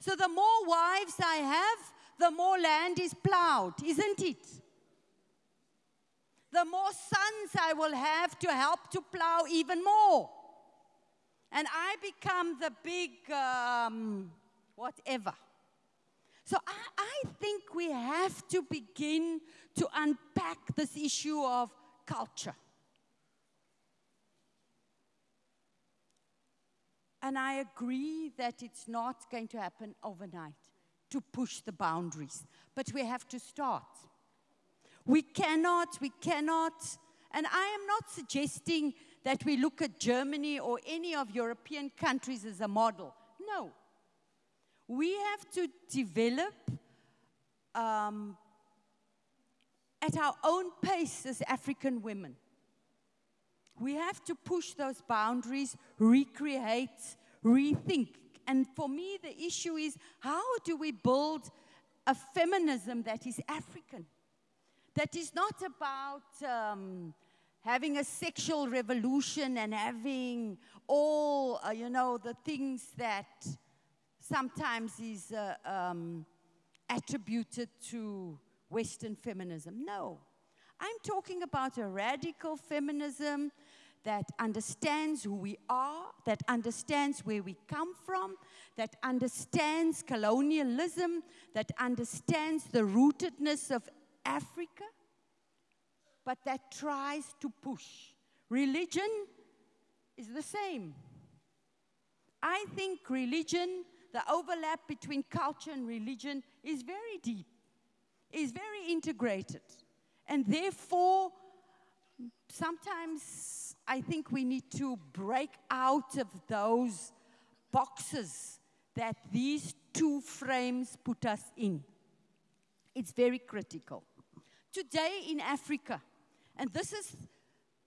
So the more wives I have, the more land is plowed, isn't it? The more sons I will have to help to plow even more. And I become the big um, whatever. So I, I think we have to begin to unpack this issue of culture. And I agree that it's not going to happen overnight to push the boundaries, but we have to start. We cannot, we cannot, and I am not suggesting that we look at Germany or any of European countries as a model. No, we have to develop um, at our own pace as African women. We have to push those boundaries, recreate, rethink. And for me, the issue is how do we build a feminism that is African? That is not about um, having a sexual revolution and having all, uh, you know, the things that sometimes is uh, um, attributed to Western feminism. No. I'm talking about a radical feminism that understands who we are, that understands where we come from, that understands colonialism, that understands the rootedness of Africa, but that tries to push. Religion is the same. I think religion the overlap between culture and religion is very deep, is very integrated. And therefore, sometimes I think we need to break out of those boxes that these two frames put us in. It's very critical. Today in Africa, and this is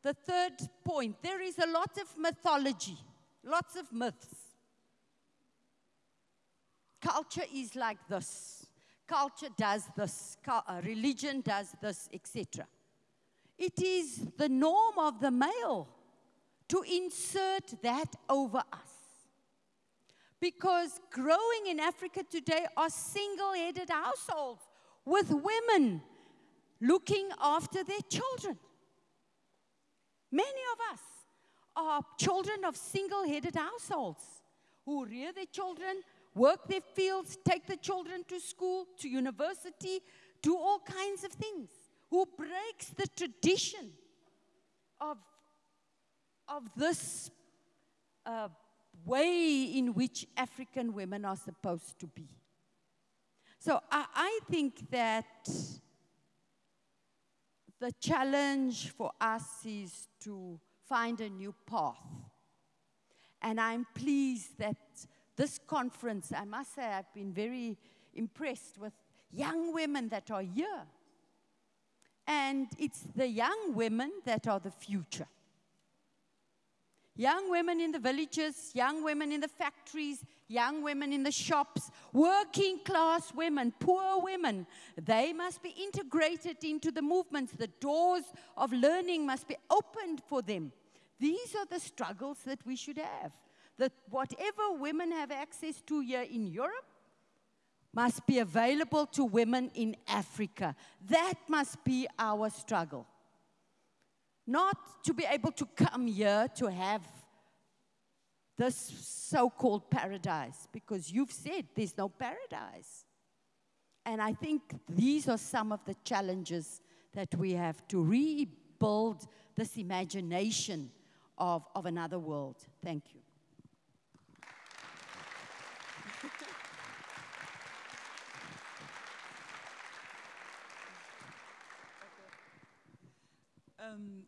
the third point, there is a lot of mythology, lots of myths. Culture is like this. Culture does this. Uh, religion does this, etc. It is the norm of the male to insert that over us. Because growing in Africa today are single headed households with women looking after their children. Many of us are children of single headed households who rear their children, work their fields, take the children to school, to university, do all kinds of things, who breaks the tradition of, of this uh, way in which African women are supposed to be. So I, I think that the challenge for us is to find a new path. And I'm pleased that this conference, I must say, I've been very impressed with young women that are here. And it's the young women that are the future. Young women in the villages, young women in the factories, young women in the shops, working class women, poor women, they must be integrated into the movements. The doors of learning must be opened for them. These are the struggles that we should have. That whatever women have access to here in Europe must be available to women in Africa. That must be our struggle. Not to be able to come here to have this so called paradise, because you've said there's no paradise. And I think these are some of the challenges that we have to rebuild this imagination of, of another world. Thank you. Euh,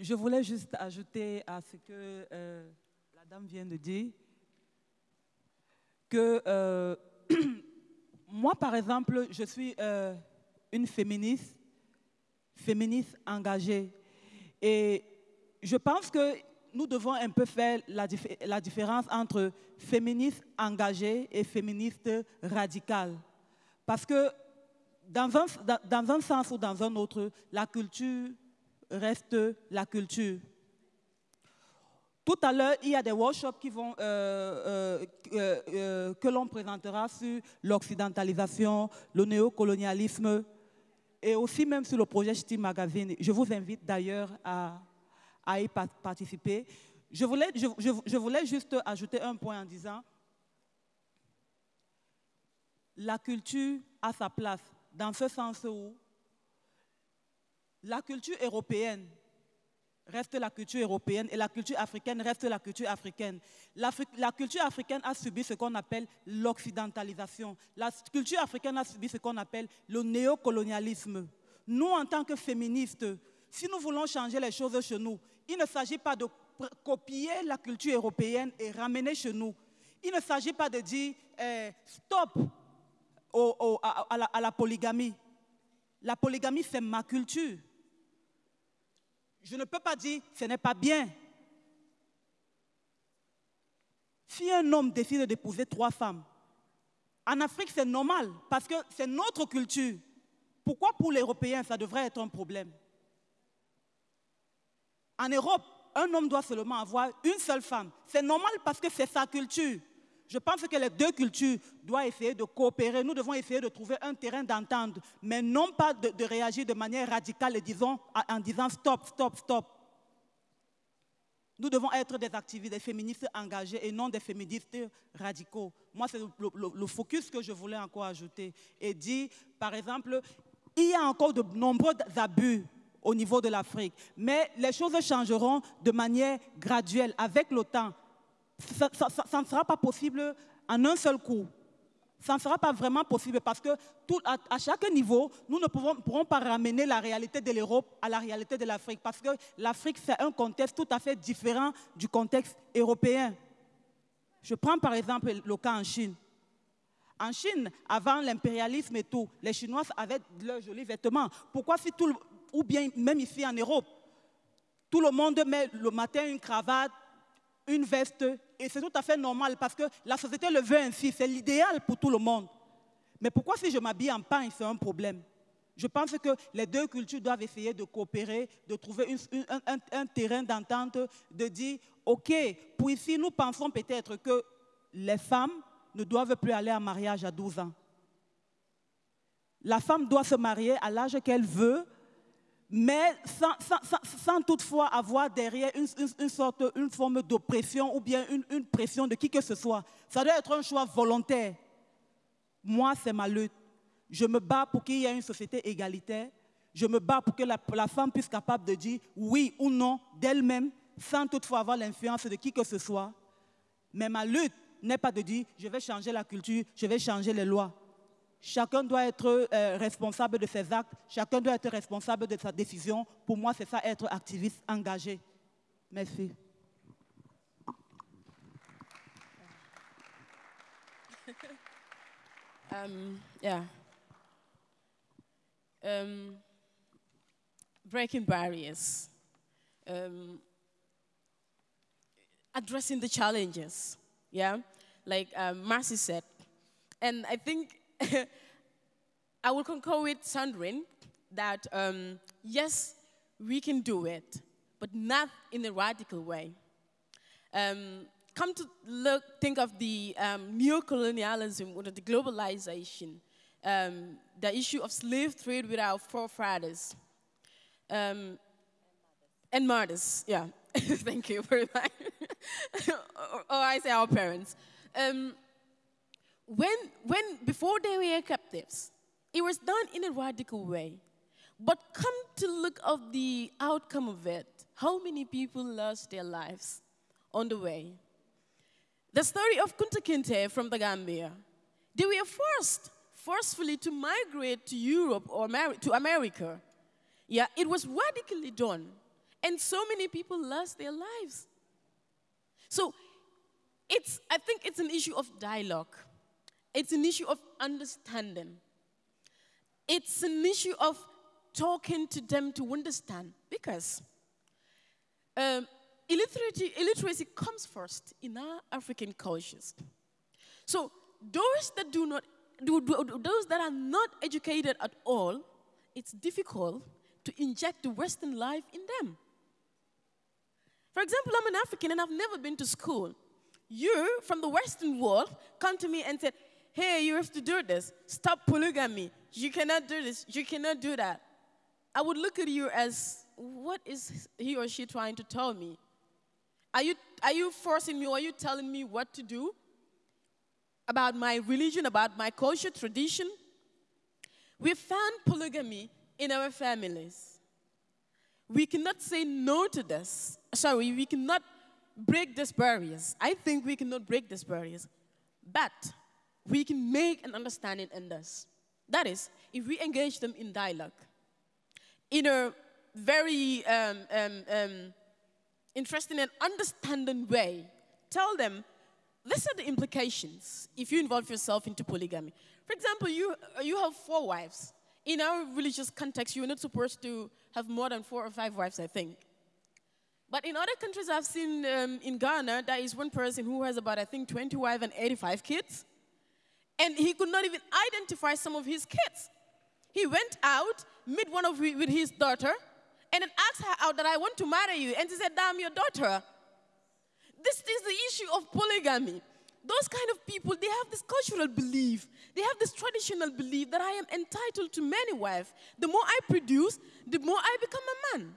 je voulais juste ajouter à ce que euh, la dame vient de dire que euh, moi, par exemple, je suis euh, une féministe, féministe engagée. Et je pense que nous devons un peu faire la, la différence entre féministe engagée et féministe radicale. Parce que dans un, dans un sens ou dans un autre, la culture reste la culture. Tout à l'heure, il y a des workshops euh, euh, euh, que l'on présentera sur l'occidentalisation, le néocolonialisme et aussi même sur le projet Ch'ti Magazine. Je vous invite d'ailleurs à, y pa- participer. Je voulais juste ajouter un point en disant la culture a sa place dans ce sens où la culture européenne reste la culture européenne et la culture africaine reste la culture africaine. La culture africaine a subi ce qu'on appelle l'occidentalisation. La culture africaine a subi ce qu'on appelle le néocolonialisme. Nous, en tant que féministes, si nous voulons changer les choses chez nous, il ne s'agit pas de copier la culture européenne et ramener chez nous. Il ne s'agit pas de dire eh, stop à la polygamie. La polygamie, c'est ma culture. Je ne peux pas dire ce n'est pas bien. Si un homme décide d'épouser trois femmes, en Afrique c'est normal parce que c'est notre culture. Pourquoi pour les Européens ça devrait être un problème? En Europe, un homme doit seulement avoir une seule femme. C'est normal parce que c'est sa culture. Je pense que les deux cultures doivent essayer de coopérer. Nous devons essayer de trouver un terrain d'entente, mais non pas de, réagir de manière radicale et en disant stop, stop, stop. Nous devons être des activistes, des féministes engagés et non des féministes radicaux. Moi, c'est le, le- le focus que je voulais encore ajouter et dire, par exemple, il y a encore de nombreux abus au niveau de l'Afrique, mais les choses changeront de manière graduelle avec le temps. Ça, ne sera pas possible en un seul coup. Ça ne sera pas vraiment possible parce que à, chaque niveau, nous ne pourrons pas ramener la réalité de l'Europe à la réalité de l'Afrique parce que l'Afrique, c'est un contexte tout à fait différent du contexte européen. Je prends par exemple le cas en Chine. En Chine, avant l'impérialisme et tout, les Chinois avaient leurs jolis vêtements. Pourquoi si tout ou bien même ici en Europe, tout le monde met le matin une cravate, une veste, et c'est tout à fait normal parce que la société le veut ainsi, c'est l'idéal pour tout le monde. Mais pourquoi si je m'habille en pain, c'est un problème? Je pense que les deux cultures doivent essayer de coopérer, de trouver un terrain d'entente, de dire, OK, pour ici, nous pensons peut-être que les femmes ne doivent plus aller en mariage à 12 ans. La femme doit se marier à l'âge qu'elle veut, mais sans, toutefois avoir derrière une, sorte, une forme d'oppression ou bien une, une pression de qui que ce soit. Ça doit être un choix volontaire. Moi, c'est ma lutte. Je me bats pour qu'il y ait une société égalitaire. Je me bats pour que la, la femme puisse capable de dire oui ou non d'elle-même, sans toutefois avoir l'influence de qui que ce soit. Mais ma lutte n'est pas de dire je vais changer la culture, je vais changer les lois. Chacun doit être euh, responsable de ses actes, chacun doit être responsable de sa décision. Pour moi, c'est ça être activiste engagé. Merci. Um, yeah. Um, breaking barriers. Um, addressing the challenges. Yeah, like Marcy said, and I think I will concur with Sandrine that um, yes, we can do it, but not in a radical way. Um, come to look, think of the um, neocolonialism or the globalization, um, the issue of slave trade with our forefathers. Um, and mothers, yeah. Thank you very much. or, or I say our parents. Um, when, when, before they were captives, it was done in a radical way. But come to look of the outcome of it, how many people lost their lives on the way? The story of Kunta Kinte from the Gambia. They were forced, forcefully to migrate to Europe or to America. Yeah, it was radically done. And so many people lost their lives. So it's, I think it's an issue of dialogue. It's an issue of understanding. It's an issue of talking to them to understand. Because um, illiteracy, illiteracy comes first in our African cultures. So those that do not, do, do- those that are not educated at all, it's difficult to inject the Western life in them. For example, I'm an African and I've never been to school. You from the Western world come to me and said, "Hey, you have to do this. Stop polygamy. You cannot do this. You cannot do that." I would look at you as, "What is he or she trying to tell me? Are you are you forcing me? Or are you telling me what to do about my religion, about my culture, tradition?" We found polygamy in our families. We cannot say no to this. Sorry, we cannot break these barriers. I think we cannot break these barriers. But we can make an understanding in this. That is, if we engage them in dialogue, in a very um, um, um, interesting and understanding way, tell them these are the implications if you involve yourself into polygamy. For example, you, you have four wives. In our religious context, you're not supposed to have more than four or five wives, I think. But in other countries, I've seen um, in Ghana, there is one person who has about, I think, 20 wives and 85 kids. And he could not even identify some of his kids. He went out, met one of wi- with his daughter, and then asked her out that I want to marry you. And she said, I'm your daughter. This is the issue of polygamy. Those kind of people, they have this cultural belief, they have this traditional belief that I am entitled to many wives. The more I produce, the more I become a man.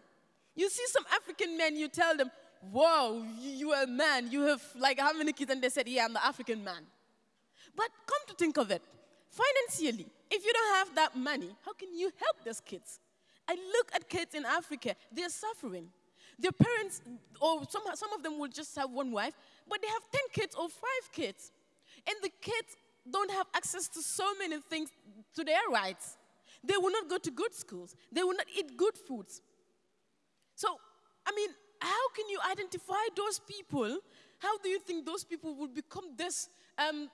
You see some African men, you tell them, Whoa, you you are a man, you have like how many kids? And they said, Yeah, I'm the African man. But come to think of it, financially, if you don't have that money, how can you help those kids? I look at kids in Africa, they're suffering. Their parents, or some, some of them will just have one wife, but they have 10 kids or five kids. And the kids don't have access to so many things, to their rights. They will not go to good schools, they will not eat good foods. So, I mean, how can you identify those people? How do you think those people will become this um,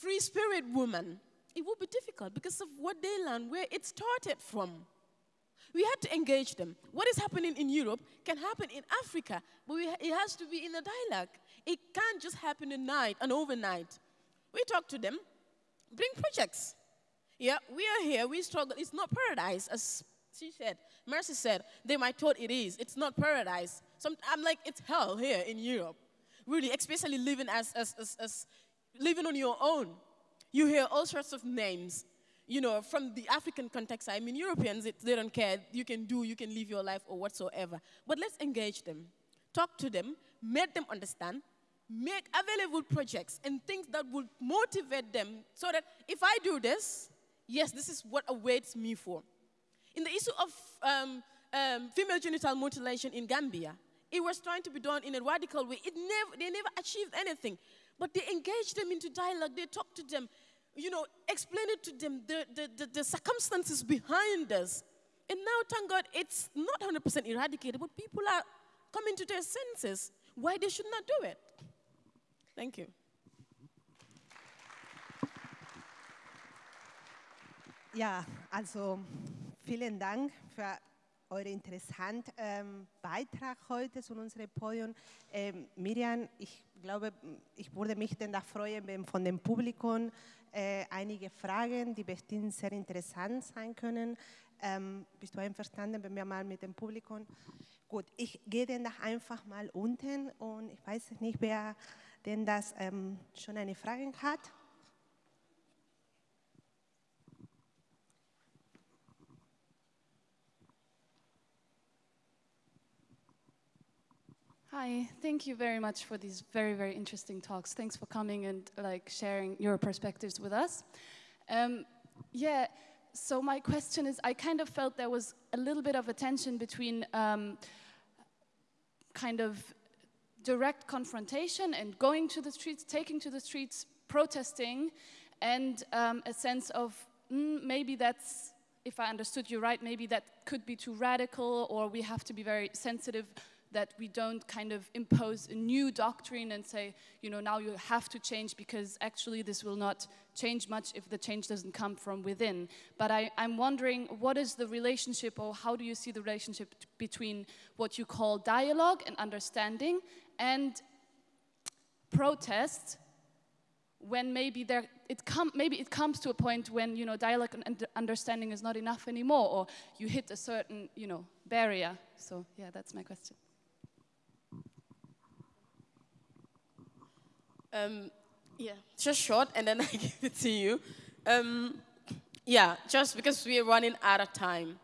free spirit woman, it would be difficult because of what they learn, where it started from. We had to engage them. What is happening in Europe can happen in Africa, but we, it has to be in a dialogue. It can't just happen in night and overnight. We talk to them, bring projects. Yeah, we are here, we struggle. It's not paradise, as she said. Mercy said, they might thought it is. It's not paradise. Some, I'm like, it's hell here in Europe. Really, especially living as, as, as, as living on your own. You hear all sorts of names. You know, from the African context, I mean, Europeans, it, they don't care. You can do, you can live your life or whatsoever. But let's engage them. Talk to them, make them understand, make available projects and things that will motivate them so that if I do this, yes, this is what awaits me for. In the issue of um, um, female genital mutilation in Gambia, it was trying to be done in a radical way. It never, they never achieved anything. But they engage them into dialogue. They talk to them, you know, explain it to them, the, the, the, the circumstances behind us. And now, thank God, it's not 100% eradicated, but people are coming to their senses why they should not do it. Thank you. Ja, also vielen Dank für euren interessanten ähm, Beitrag heute zu unserem Podium. Ähm, Miriam, ich glaube, ich würde mich dann freuen, wenn von dem Publikum äh, einige Fragen, die bestimmt sehr interessant sein können. Ähm, bist du einverstanden, wenn wir mal mit dem Publikum... Gut, ich gehe dann einfach mal unten und ich weiß nicht, wer denn das ähm, schon eine Frage hat. Hi, thank you very much for these very, very interesting talks. Thanks for coming and like sharing your perspectives with us. Um, yeah, so my question is, I kind of felt there was a little bit of a tension between um, kind of direct confrontation and going to the streets, taking to the streets, protesting, and um, a sense of mm, maybe that's, if I understood you right, maybe that could be too radical or we have to be very sensitive that we don't kind of impose a new doctrine and say, you know, now you have to change because actually this will not change much if the change doesn't come from within. But I, am wondering, what is the relationship or how do you see the relationship between what you call dialogue and understanding and protest when maybe there it come maybe it comes to a point when you know dialogue and understanding is not enough anymore or you hit a certain you know barrier so yeah that's my question Um, yeah, just short, and then I give it to you. Um, yeah, just because we're running out of time.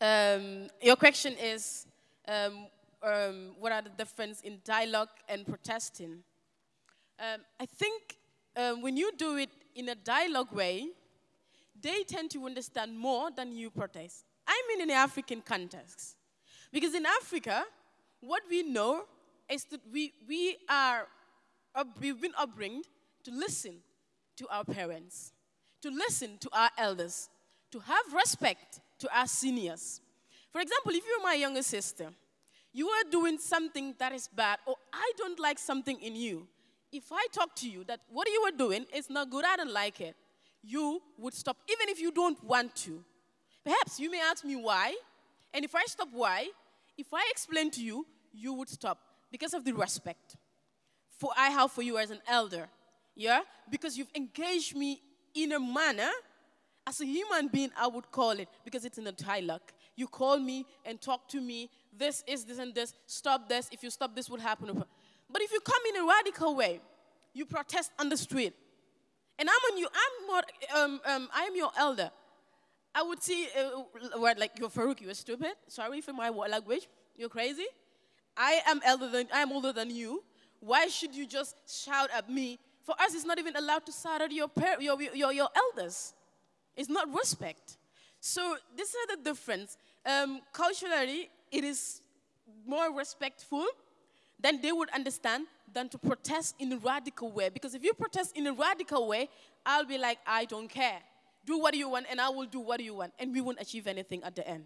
Um, your question is, um, um, what are the difference in dialogue and protesting? Um, I think when you do it in a dialogue way, they tend to understand more than you protest. I mean in the African context. Because in Africa, what we know is that we, we are we've been upbringed to listen to our parents, to listen to our elders, to have respect to our seniors. For example, if you're my younger sister, you are doing something that is bad, or I don't like something in you. If I talk to you that what you are doing is not good, I don't like it, you would stop, even if you don't want to. Perhaps you may ask me why, and if I stop why, if I explain to you, you would stop because of the respect for I have for you as an elder. Yeah? Because you've engaged me in a manner, as a human being, I would call it, because it's in a dialogue. You call me and talk to me, this is this and this, stop this, if you stop this would happen. But if you come in a radical way, you protest on the street, and I'm on you, I'm more, um, um, I'm your elder. I would see, uh, word like, you're Farouk, you're stupid. Sorry for my language. You're crazy. I am elder than, I am older than you. Why should you just shout at me? For us, it's not even allowed to shout at your, your, your, your elders. It's not respect. So this is the difference. Um, culturally, it is more respectful than they would understand than to protest in a radical way. Because if you protest in a radical way, I'll be like, I don't care. Do what you want, and I will do what you want. And we won't achieve anything at the end.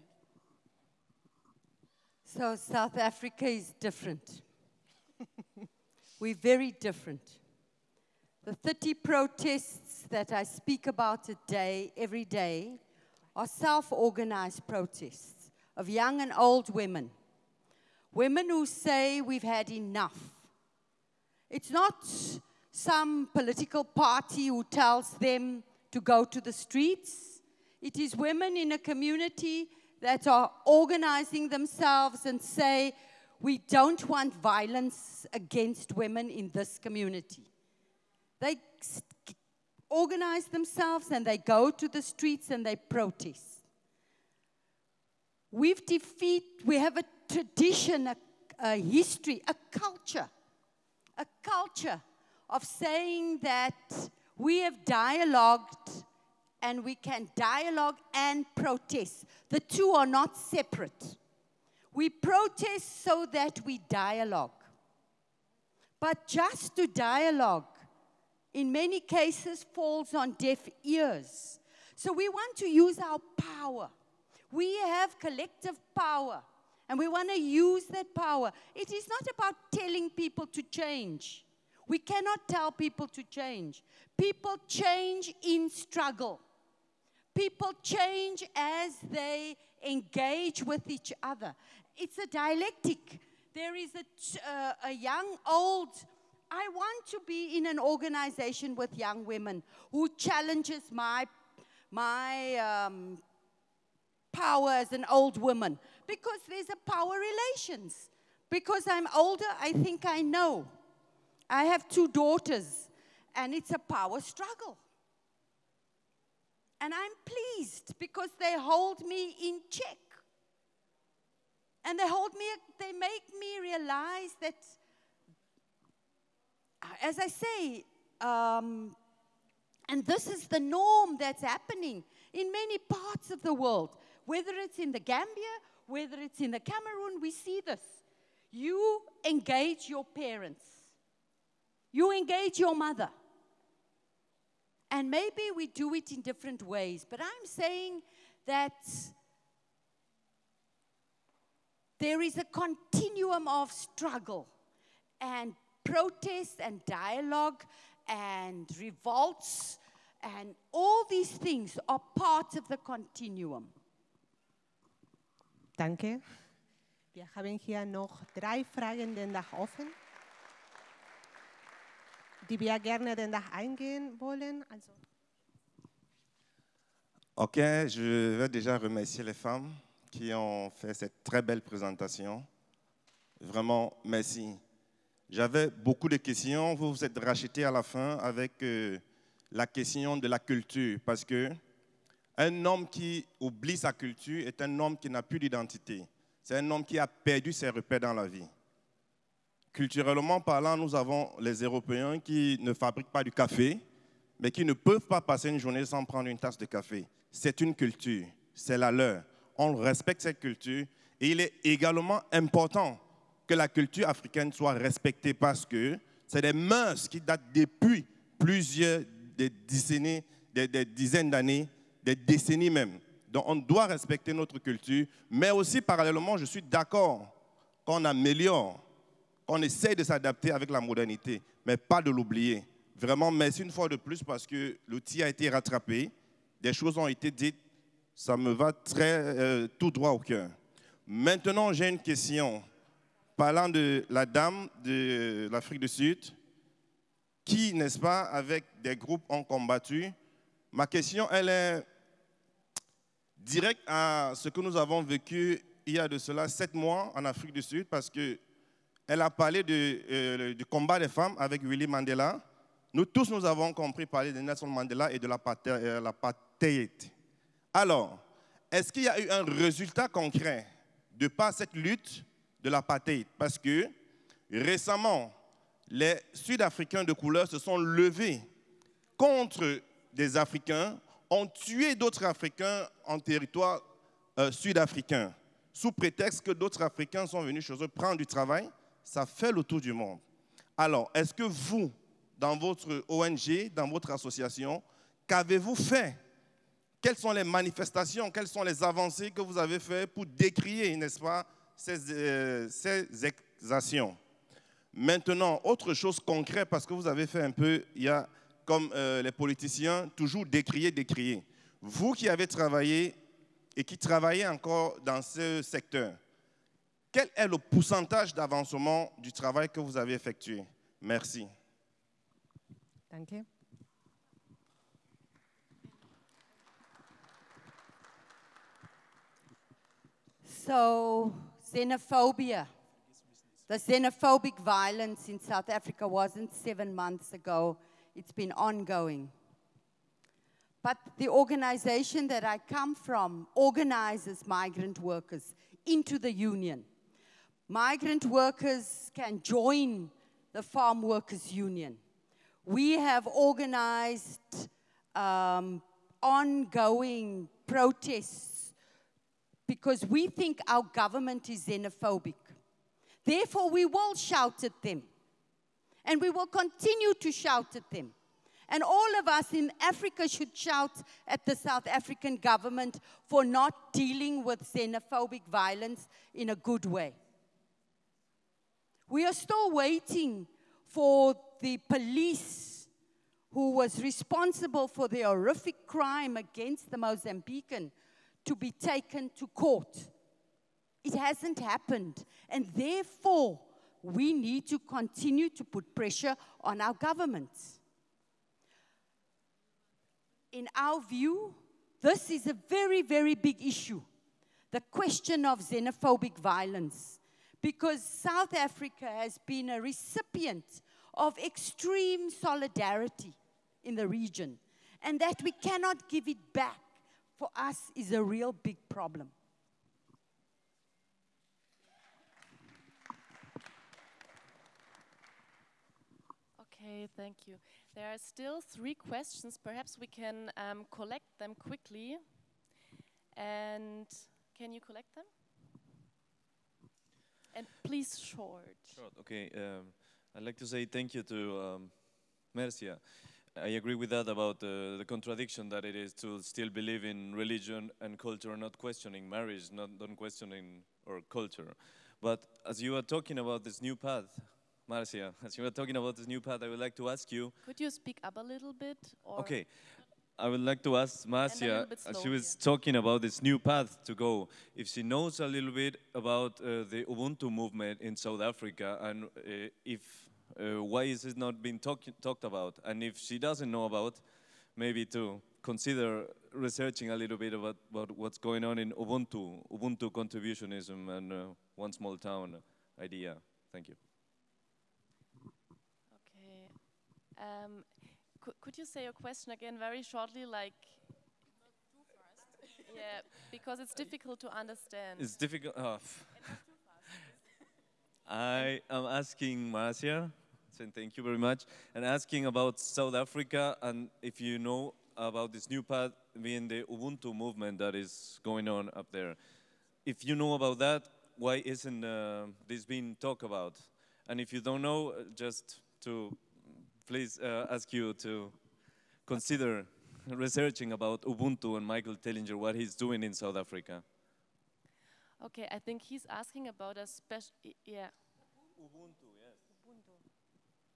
So South Africa is different. We're very different. The 30 protests that I speak about today, every day, are self organized protests of young and old women. Women who say we've had enough. It's not some political party who tells them to go to the streets. It is women in a community that are organizing themselves and say, we don't want violence against women in this community. They organize themselves and they go to the streets and they protest. We've defeat, we have a tradition, a, a history, a culture, a culture of saying that we have dialogued and we can dialogue and protest. The two are not separate. We protest so that we dialogue. But just to dialogue, in many cases, falls on deaf ears. So we want to use our power. We have collective power, and we want to use that power. It is not about telling people to change. We cannot tell people to change. People change in struggle. People change as they engage with each other. It's a dialectic. There is a, uh, a young, old, I want to be in an organization with young women who challenges my, my um, power as an old woman because there's a power relations. Because I'm older, I think I know. I have two daughters, and it's a power struggle. And I'm pleased because they hold me in check. And they hold me, they make me realize that, uh, as I say, um, and this is the norm that's happening in many parts of the world, whether it's in the Gambia, whether it's in the Cameroon, we see this. You engage your parents you engage your mother. And maybe we do it in different ways, but I'm saying that there is a continuum of struggle and protest and dialogue and revolts, and all these things are part of the continuum. Danke. Wir haben hier noch drei Fragen den Dach offen. die wir gerne den Dach eingehen wollen. Also. Ok, je vais déjà remercier les femmes qui ont fait cette très belle présentation. Vraiment, merci. J'avais beaucoup de questions. Vous vous êtes racheté à la fin avec euh, la question de la culture, parce que un homme qui oublie sa culture est un homme qui n'a plus d'identité. C'est un homme qui a perdu ses repères dans la vie. Culturellement parlant, nous avons les Européens qui ne fabriquent pas du café, mais qui ne peuvent pas passer une journée sans prendre une tasse de café. C'est une culture, c'est la leur. On respecte cette culture et il est également important que la culture africaine soit respectée parce que c'est des mœurs qui datent depuis plusieurs des décennies, des, des dizaines d'années, des décennies même. Donc on doit respecter notre culture, mais aussi parallèlement, je suis d'accord qu'on améliore on essaie de s'adapter avec la modernité, mais pas de l'oublier. Vraiment, merci une fois de plus parce que l'outil a été rattrapé, des choses ont été dites, ça me va très euh, tout droit au cœur. Maintenant, j'ai une question. Parlant de la dame de l'Afrique du Sud, qui, n'est-ce pas, avec des groupes ont combattu, ma question, elle est directe à ce que nous avons vécu il y a de cela sept mois en Afrique du Sud, parce que elle a parlé euh, du combat des femmes avec Willy Mandela. Nous tous, nous avons compris parler de Nelson Mandela et de euh, l'apartheid. Alors, est-ce qu'il y a eu un résultat concret de par cette lutte de l'apartheid? Parce que récemment, les Sud-Africains de couleur se sont levés contre des Africains, ont tué d'autres Africains en territoire euh, sud-africain, sous prétexte que d'autres Africains sont venus chez eux prendre du travail ça fait le tour du monde. Alors, est-ce que vous, dans votre ONG, dans votre association, qu'avez-vous fait Quelles sont les manifestations, quelles sont les avancées que vous avez faites pour décrier, n'est-ce pas, ces, euh, ces actions Maintenant, autre chose concrète, parce que vous avez fait un peu, il y a, comme euh, les politiciens, toujours décrier, décrier. Vous qui avez travaillé et qui travaillez encore dans ce secteur, quel est le pourcentage d'avancement du travail que vous avez effectué? Merci. Danke. So, xenophobia. The xenophobic violence in South Africa wasn't seven months ago, it's been ongoing. But the organization that I come from organizes migrant workers into the union. Migrant workers can join the Farm Workers Union. We have organized um, ongoing protests because we think our government is xenophobic. Therefore, we will shout at them. And we will continue to shout at them. And all of us in Africa should shout at the South African government for not dealing with xenophobic violence in a good way. We are still waiting for the police who was responsible for the horrific crime against the Mozambican to be taken to court. It hasn't happened. And therefore, we need to continue to put pressure on our governments. In our view, this is a very, very big issue the question of xenophobic violence. Because South Africa has been a recipient of extreme solidarity in the region, and that we cannot give it back for us is a real big problem. Okay, thank you. There are still three questions. Perhaps we can um, collect them quickly. And can you collect them? And please short. Short, okay. Um, I'd like to say thank you to um, Mercia. I agree with that about uh, the contradiction that it is to still believe in religion and culture, and not questioning marriage, not, not questioning or culture. But as you are talking about this new path, Marcia, as you were talking about this new path, I would like to ask you. Could you speak up a little bit? okay. I would like to ask Marcia, as she was yeah. talking about this new path to go, if she knows a little bit about uh, the Ubuntu movement in South Africa and uh, if uh, why is it not being talk talked about? And if she doesn't know about, maybe to consider researching a little bit about, about what's going on in Ubuntu, Ubuntu contributionism and uh, one small town idea. Thank you. Okay. Um, could, could you say your question again very shortly, like? yeah, because it's difficult to understand. It's difficult. Oh. I am asking Marcia, saying thank you very much, and asking about South Africa and if you know about this new path being the Ubuntu movement that is going on up there. If you know about that, why isn't uh, this being talked about? And if you don't know, uh, just to please uh, ask you to consider researching about Ubuntu and Michael Tellinger, what he's doing in South Africa. Okay, I think he's asking about a special. Yeah. Ubuntu.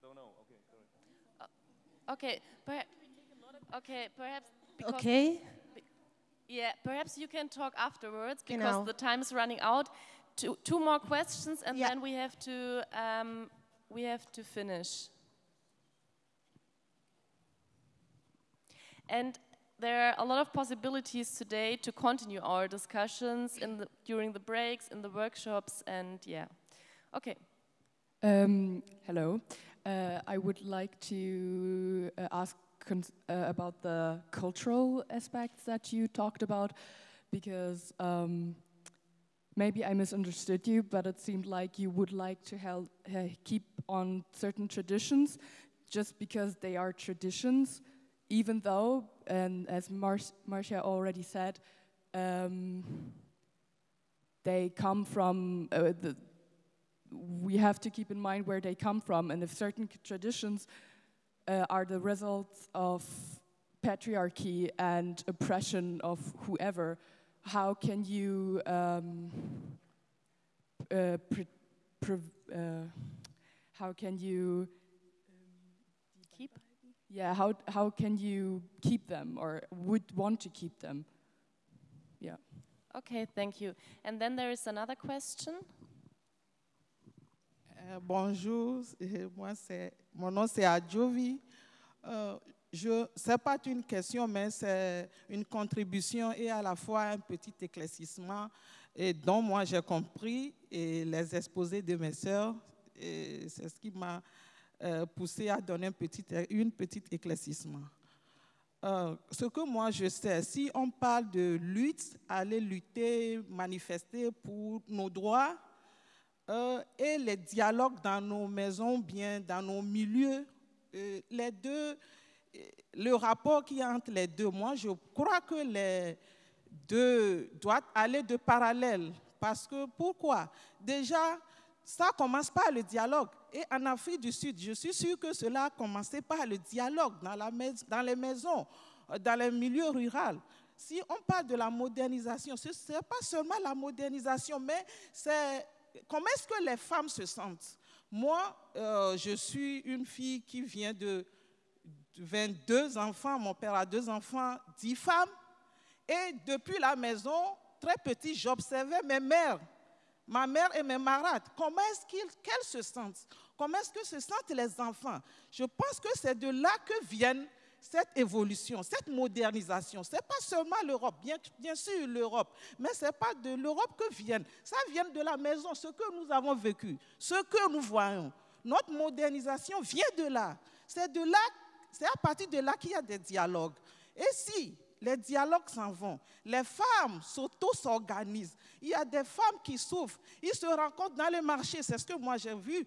Don't know. Okay, sorry. Okay, perhaps. Okay, perhaps. Okay. be- yeah, perhaps you can talk afterwards because Genau. the time is running out. Two, two more questions, and Yeah. then we have to um, we have to finish. And there are a lot of possibilities today to continue our discussions in the, during the breaks, in the workshops, and yeah. Okay. Um, hello. Uh, I would like to uh, ask uh, about the cultural aspects that you talked about, because um, maybe I misunderstood you, but it seemed like you would like to hel- uh, keep on certain traditions just because they are traditions, even though, and as Mar- Marcia already said, um, they come from uh, the we have to keep in mind where they come from and if certain traditions uh, are the results of patriarchy and oppression of whoever how can you um, uh, uh, how can you keep? Yeah, how how can you keep them or would want to keep them? Yeah. Okay, thank you. And then there is another question. Euh, bonjour, moi c'est, mon nom c'est Adjovi. Euh, je, c'est pas une question, mais c'est une contribution et à la fois un petit éclaircissement et dont moi j'ai compris et les exposés de mes sœurs. C'est ce qui m'a euh, poussé à donner un petit, une petite éclaircissement. Euh, ce que moi je sais, si on parle de lutte, aller lutter, manifester pour nos droits, euh, et les dialogues dans nos maisons, bien dans nos milieux, euh, les deux, le rapport qui entre les deux, moi je crois que les deux doivent aller de parallèle. Parce que pourquoi? Déjà, ça commence par le dialogue. Et en Afrique du Sud, je suis sûr que cela a commencé par le dialogue dans, la dans les maisons, euh, dans les milieux ruraux. Si on parle de la modernisation, ce n'est pas seulement la modernisation, mais c'est comment est-ce que les femmes se sentent? Moi, euh, je suis une fille qui vient de 22 enfants, mon père a deux enfants, 10 femmes. Et depuis la maison, très petit, j'observais mes mères, ma mère et mes marades. Comment est-ce qu'elles se sentent? Comment est-ce que se sentent les enfants? Je pense que c'est de là que viennent cette évolution, cette modernisation, ce n'est pas seulement l'Europe, bien, sûr l'Europe, mais ce n'est pas de l'Europe que viennent. Ça vient de la maison, ce que nous avons vécu, ce que nous voyons. Notre modernisation vient de là. C'est de là, c'est à partir de là qu'il y a des dialogues. Et si les dialogues s'en vont, les femmes s'auto-s'organisent, il y a des femmes qui souffrent, ils se rencontrent dans le marché, c'est ce que moi j'ai vu.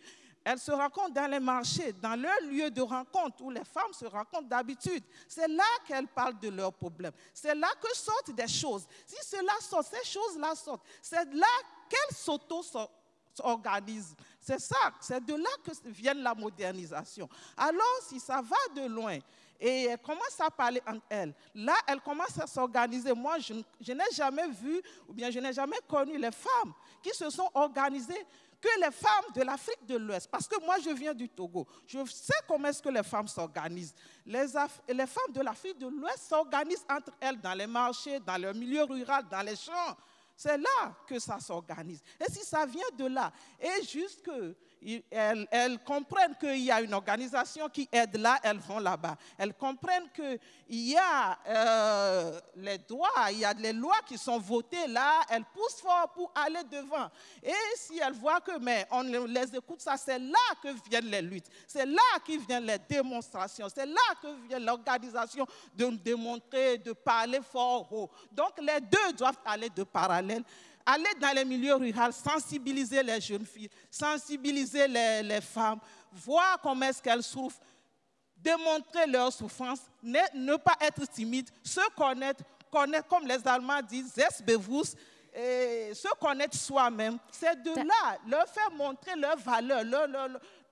Elles se rencontrent dans les marchés, dans leur lieu de rencontre où les femmes se rencontrent d'habitude. C'est là qu'elles parlent de leurs problèmes. C'est là que sortent des choses. Si cela sort, ces choses-là sortent. C'est là qu'elles s'auto-organisent. C'est ça, c'est de là que vient la modernisation. Alors, si ça va de loin, et elles commencent à parler entre elles. Là, elles commencent à s'organiser. Moi, je n'ai jamais vu, ou bien je n'ai jamais connu les femmes qui se sont organisées que les femmes de l'Afrique de l'Ouest, parce que moi je viens du Togo, je sais comment est-ce que les femmes s'organisent. Les, femmes de l'Afrique de l'Ouest s'organisent entre elles dans les marchés, dans le milieu rural, dans les champs. C'est là que ça s'organise. Et si ça vient de là, et juste elles, comprennent qu'il y a une organisation qui aide là, elles vont là-bas. Elles comprennent qu'il y a euh, les droits, il y a les lois qui sont votées là, elles poussent fort pour aller devant. Et si elles voient que, mais on les écoute, ça, c'est là que viennent les luttes. C'est là que viennent les démonstrations. C'est là que vient l'organisation de démontrer, de parler fort haut. Donc les deux doivent aller de parallèle aller dans les milieux ruraux, sensibiliser les jeunes filles, sensibiliser les, femmes, voir comment est-ce qu'elles souffrent, démontrer leur souffrance, ne, pas être timide, se connaître, connaître, comme les Allemands disent, et se connaître soi-même. C'est de là, leur faire montrer leur valeur,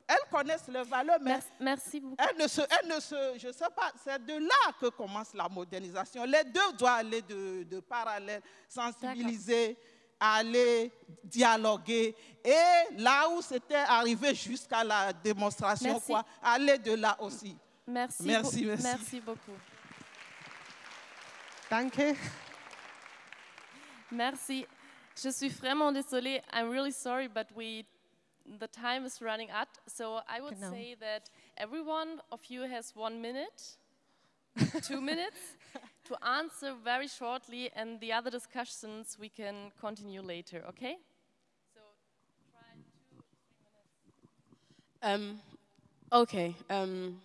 elles connaissent leurs valeurs, mais merci, beaucoup. Elles ne se, elles ne se, je sais pas, c'est de là que commence la modernisation. Les deux doivent aller de, de parallèle, sensibiliser, aller dialoguer, et là où c'était arrivé jusqu'à la démonstration, quoi, aller de là aussi. Merci, merci, merci. merci beaucoup. Danke. Merci. Je suis vraiment désolée. I'm really sorry, but we the time is running out, so I would genau. say that every one of you has one minute, two minutes, to answer very shortly, and the other discussions we can continue later, okay? So try two, three minutes. Um, okay. Um,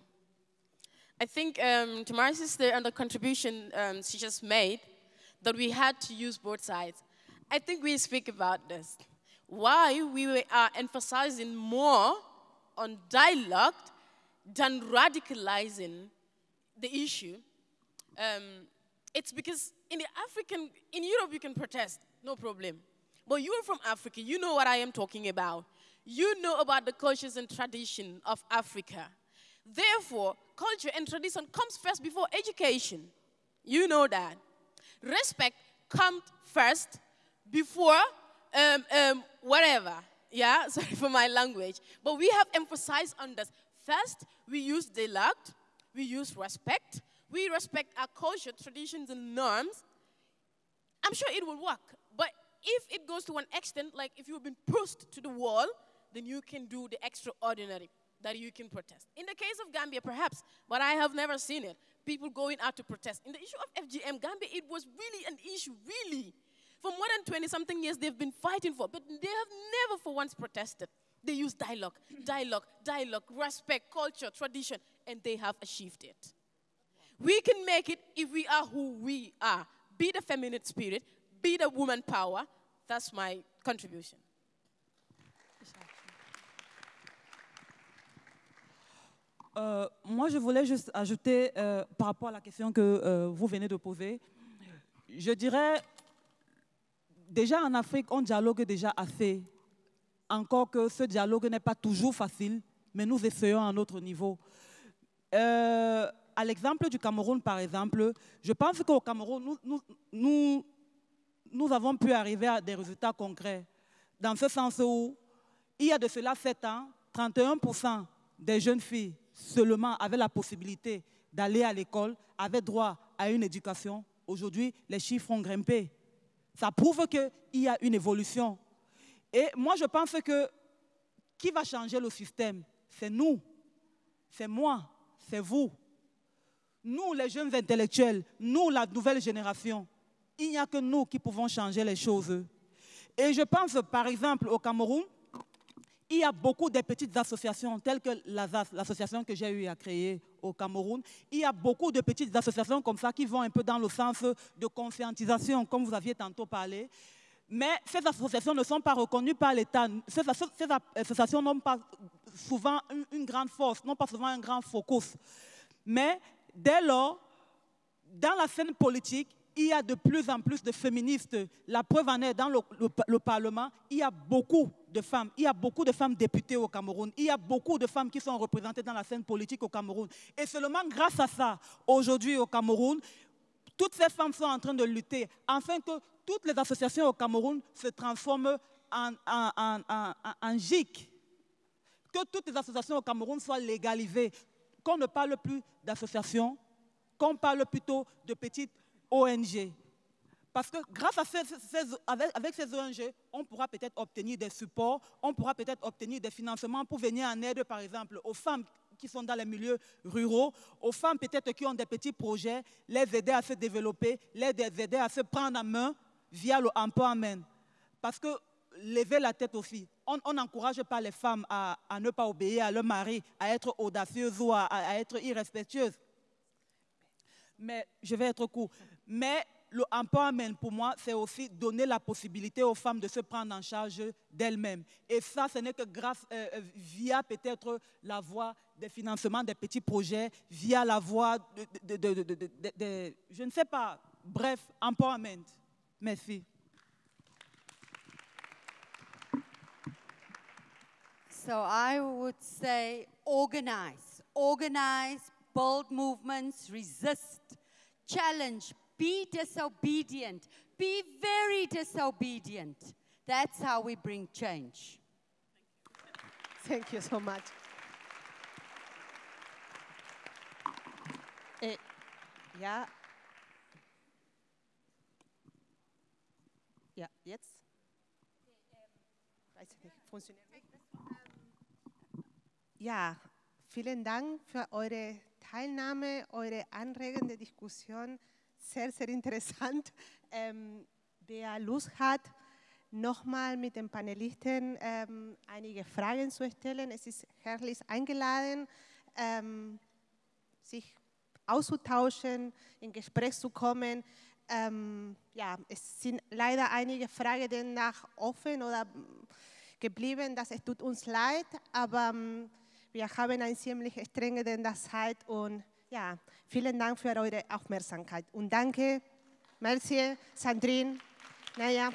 I think um, Tamara's sister and the contribution um, she just made, that we had to use both sides. I think we speak about this why we are emphasizing more on dialogue than radicalizing the issue. Um, it's because in the African, in Europe you can protest, no problem. But you're from Africa, you know what I am talking about. You know about the cultures and tradition of Africa. Therefore, culture and tradition comes first before education. You know that. Respect comes first before um, um, whatever. Yeah, sorry for my language. But we have emphasized on this. First, we use dialogue, we use respect, we respect our culture, traditions, and norms. I'm sure it will work. But if it goes to an extent, like if you've been pushed to the wall, then you can do the extraordinary that you can protest. In the case of Gambia, perhaps, but I have never seen it. People going out to protest. In the issue of FGM, Gambia, it was really an issue, really. For more than 20 something years, they've been fighting for, but they have never for once protested. They use dialogue, dialogue, dialogue, respect, culture, tradition, and they have achieved it. We can make it if we are who we are. Be the feminine spirit, be the woman power. That's my contribution. Euh, moi, je voulais juste ajouter euh, par rapport à la question que euh, vous venez de poser. Je dirais, déjà en Afrique, on dialogue déjà assez. Encore que ce dialogue n'est pas toujours facile, mais nous essayons à notre niveau. À l'exemple du Cameroun, par exemple, je pense qu'au Cameroun, nous, avons pu arriver à des résultats concrets. Dans ce sens où, il y a de cela 7 ans, 31% des jeunes filles seulement avaient la possibilité d'aller à l'école, avaient droit à une éducation. Aujourd'hui, les chiffres ont grimpé. Ça prouve qu'il y a une évolution. Et moi, je pense que qui va changer le système? C'est nous, c'est moi, c'est vous. Nous, les jeunes intellectuels, nous, la nouvelle génération. Il n'y a que nous qui pouvons changer les choses. Et je pense, par exemple, au Cameroun, il y a beaucoup de petites associations, telles que l'association que j'ai eu à créer au Cameroun. Il y a beaucoup de petites associations comme ça qui vont un peu dans le sens de conscientisation, comme vous aviez tantôt parlé. Mais ces associations ne sont pas reconnues par l'État. Ces, associations n'ont pas souvent une, grande force, n'ont pas souvent un grand focus. Mais dès lors, dans la scène politique, il y a de plus en plus de féministes. La preuve en est, dans le, Parlement, il y a beaucoup de femmes. Il y a beaucoup de femmes députées au Cameroun. Il y a beaucoup de femmes qui sont représentées dans la scène politique au Cameroun. Et seulement grâce à ça, aujourd'hui au Cameroun, toutes ces femmes sont en train de lutter afin que toutes les associations au Cameroun se transforment en, en, GIC. Que toutes les associations au Cameroun soient légalisées. Qu'on ne parle plus d'associations, qu'on parle plutôt de petites ONG. Parce que grâce à ces, avec, ces ONG, on pourra peut-être obtenir des supports, on pourra peut-être obtenir des financements pour venir en aide, par exemple, aux femmes qui sont dans les milieux ruraux, aux femmes peut-être qui ont des petits projets, les aider à se développer, les aider à se prendre en main via le empowerment. Parce que lever la tête aussi. On n'encourage pas les femmes à, ne pas obéir à leur mari, à être audacieuses ou à, être irrespectueuses. Mais je vais être court. Mais le empowerment, pour moi, c'est aussi donner la possibilité aux femmes de se prendre en charge d'elles-mêmes. Et ça, ce n'est que grâce, euh, euh, via peut-être la voie des financements des petits projets, via la voie de, de je ne sais pas, bref, empowerment. Merci. So I would say organize, organize, build movements, resist, challenge, be disobedient, be very disobedient. That's how we bring change. Thank you so much. Eh, ja. Ja, jetzt? Weiß ich nicht, funktioniert nicht? Ja, vielen Dank für eure Teilnahme, eure anregende Diskussion sehr, sehr interessant. Ähm, wer Lust hat, nochmal mit den Panelisten ähm, einige Fragen zu stellen, es ist herzlich eingeladen, ähm, sich auszutauschen, in Gespräch zu kommen. Ähm, ja, es sind leider einige Fragen nach offen oder geblieben, das es tut uns leid, aber ähm, wir haben eine ziemlich strenge Zeit und ja, vielen Dank für eure Aufmerksamkeit. Und danke, Merci, Sandrine, Naya.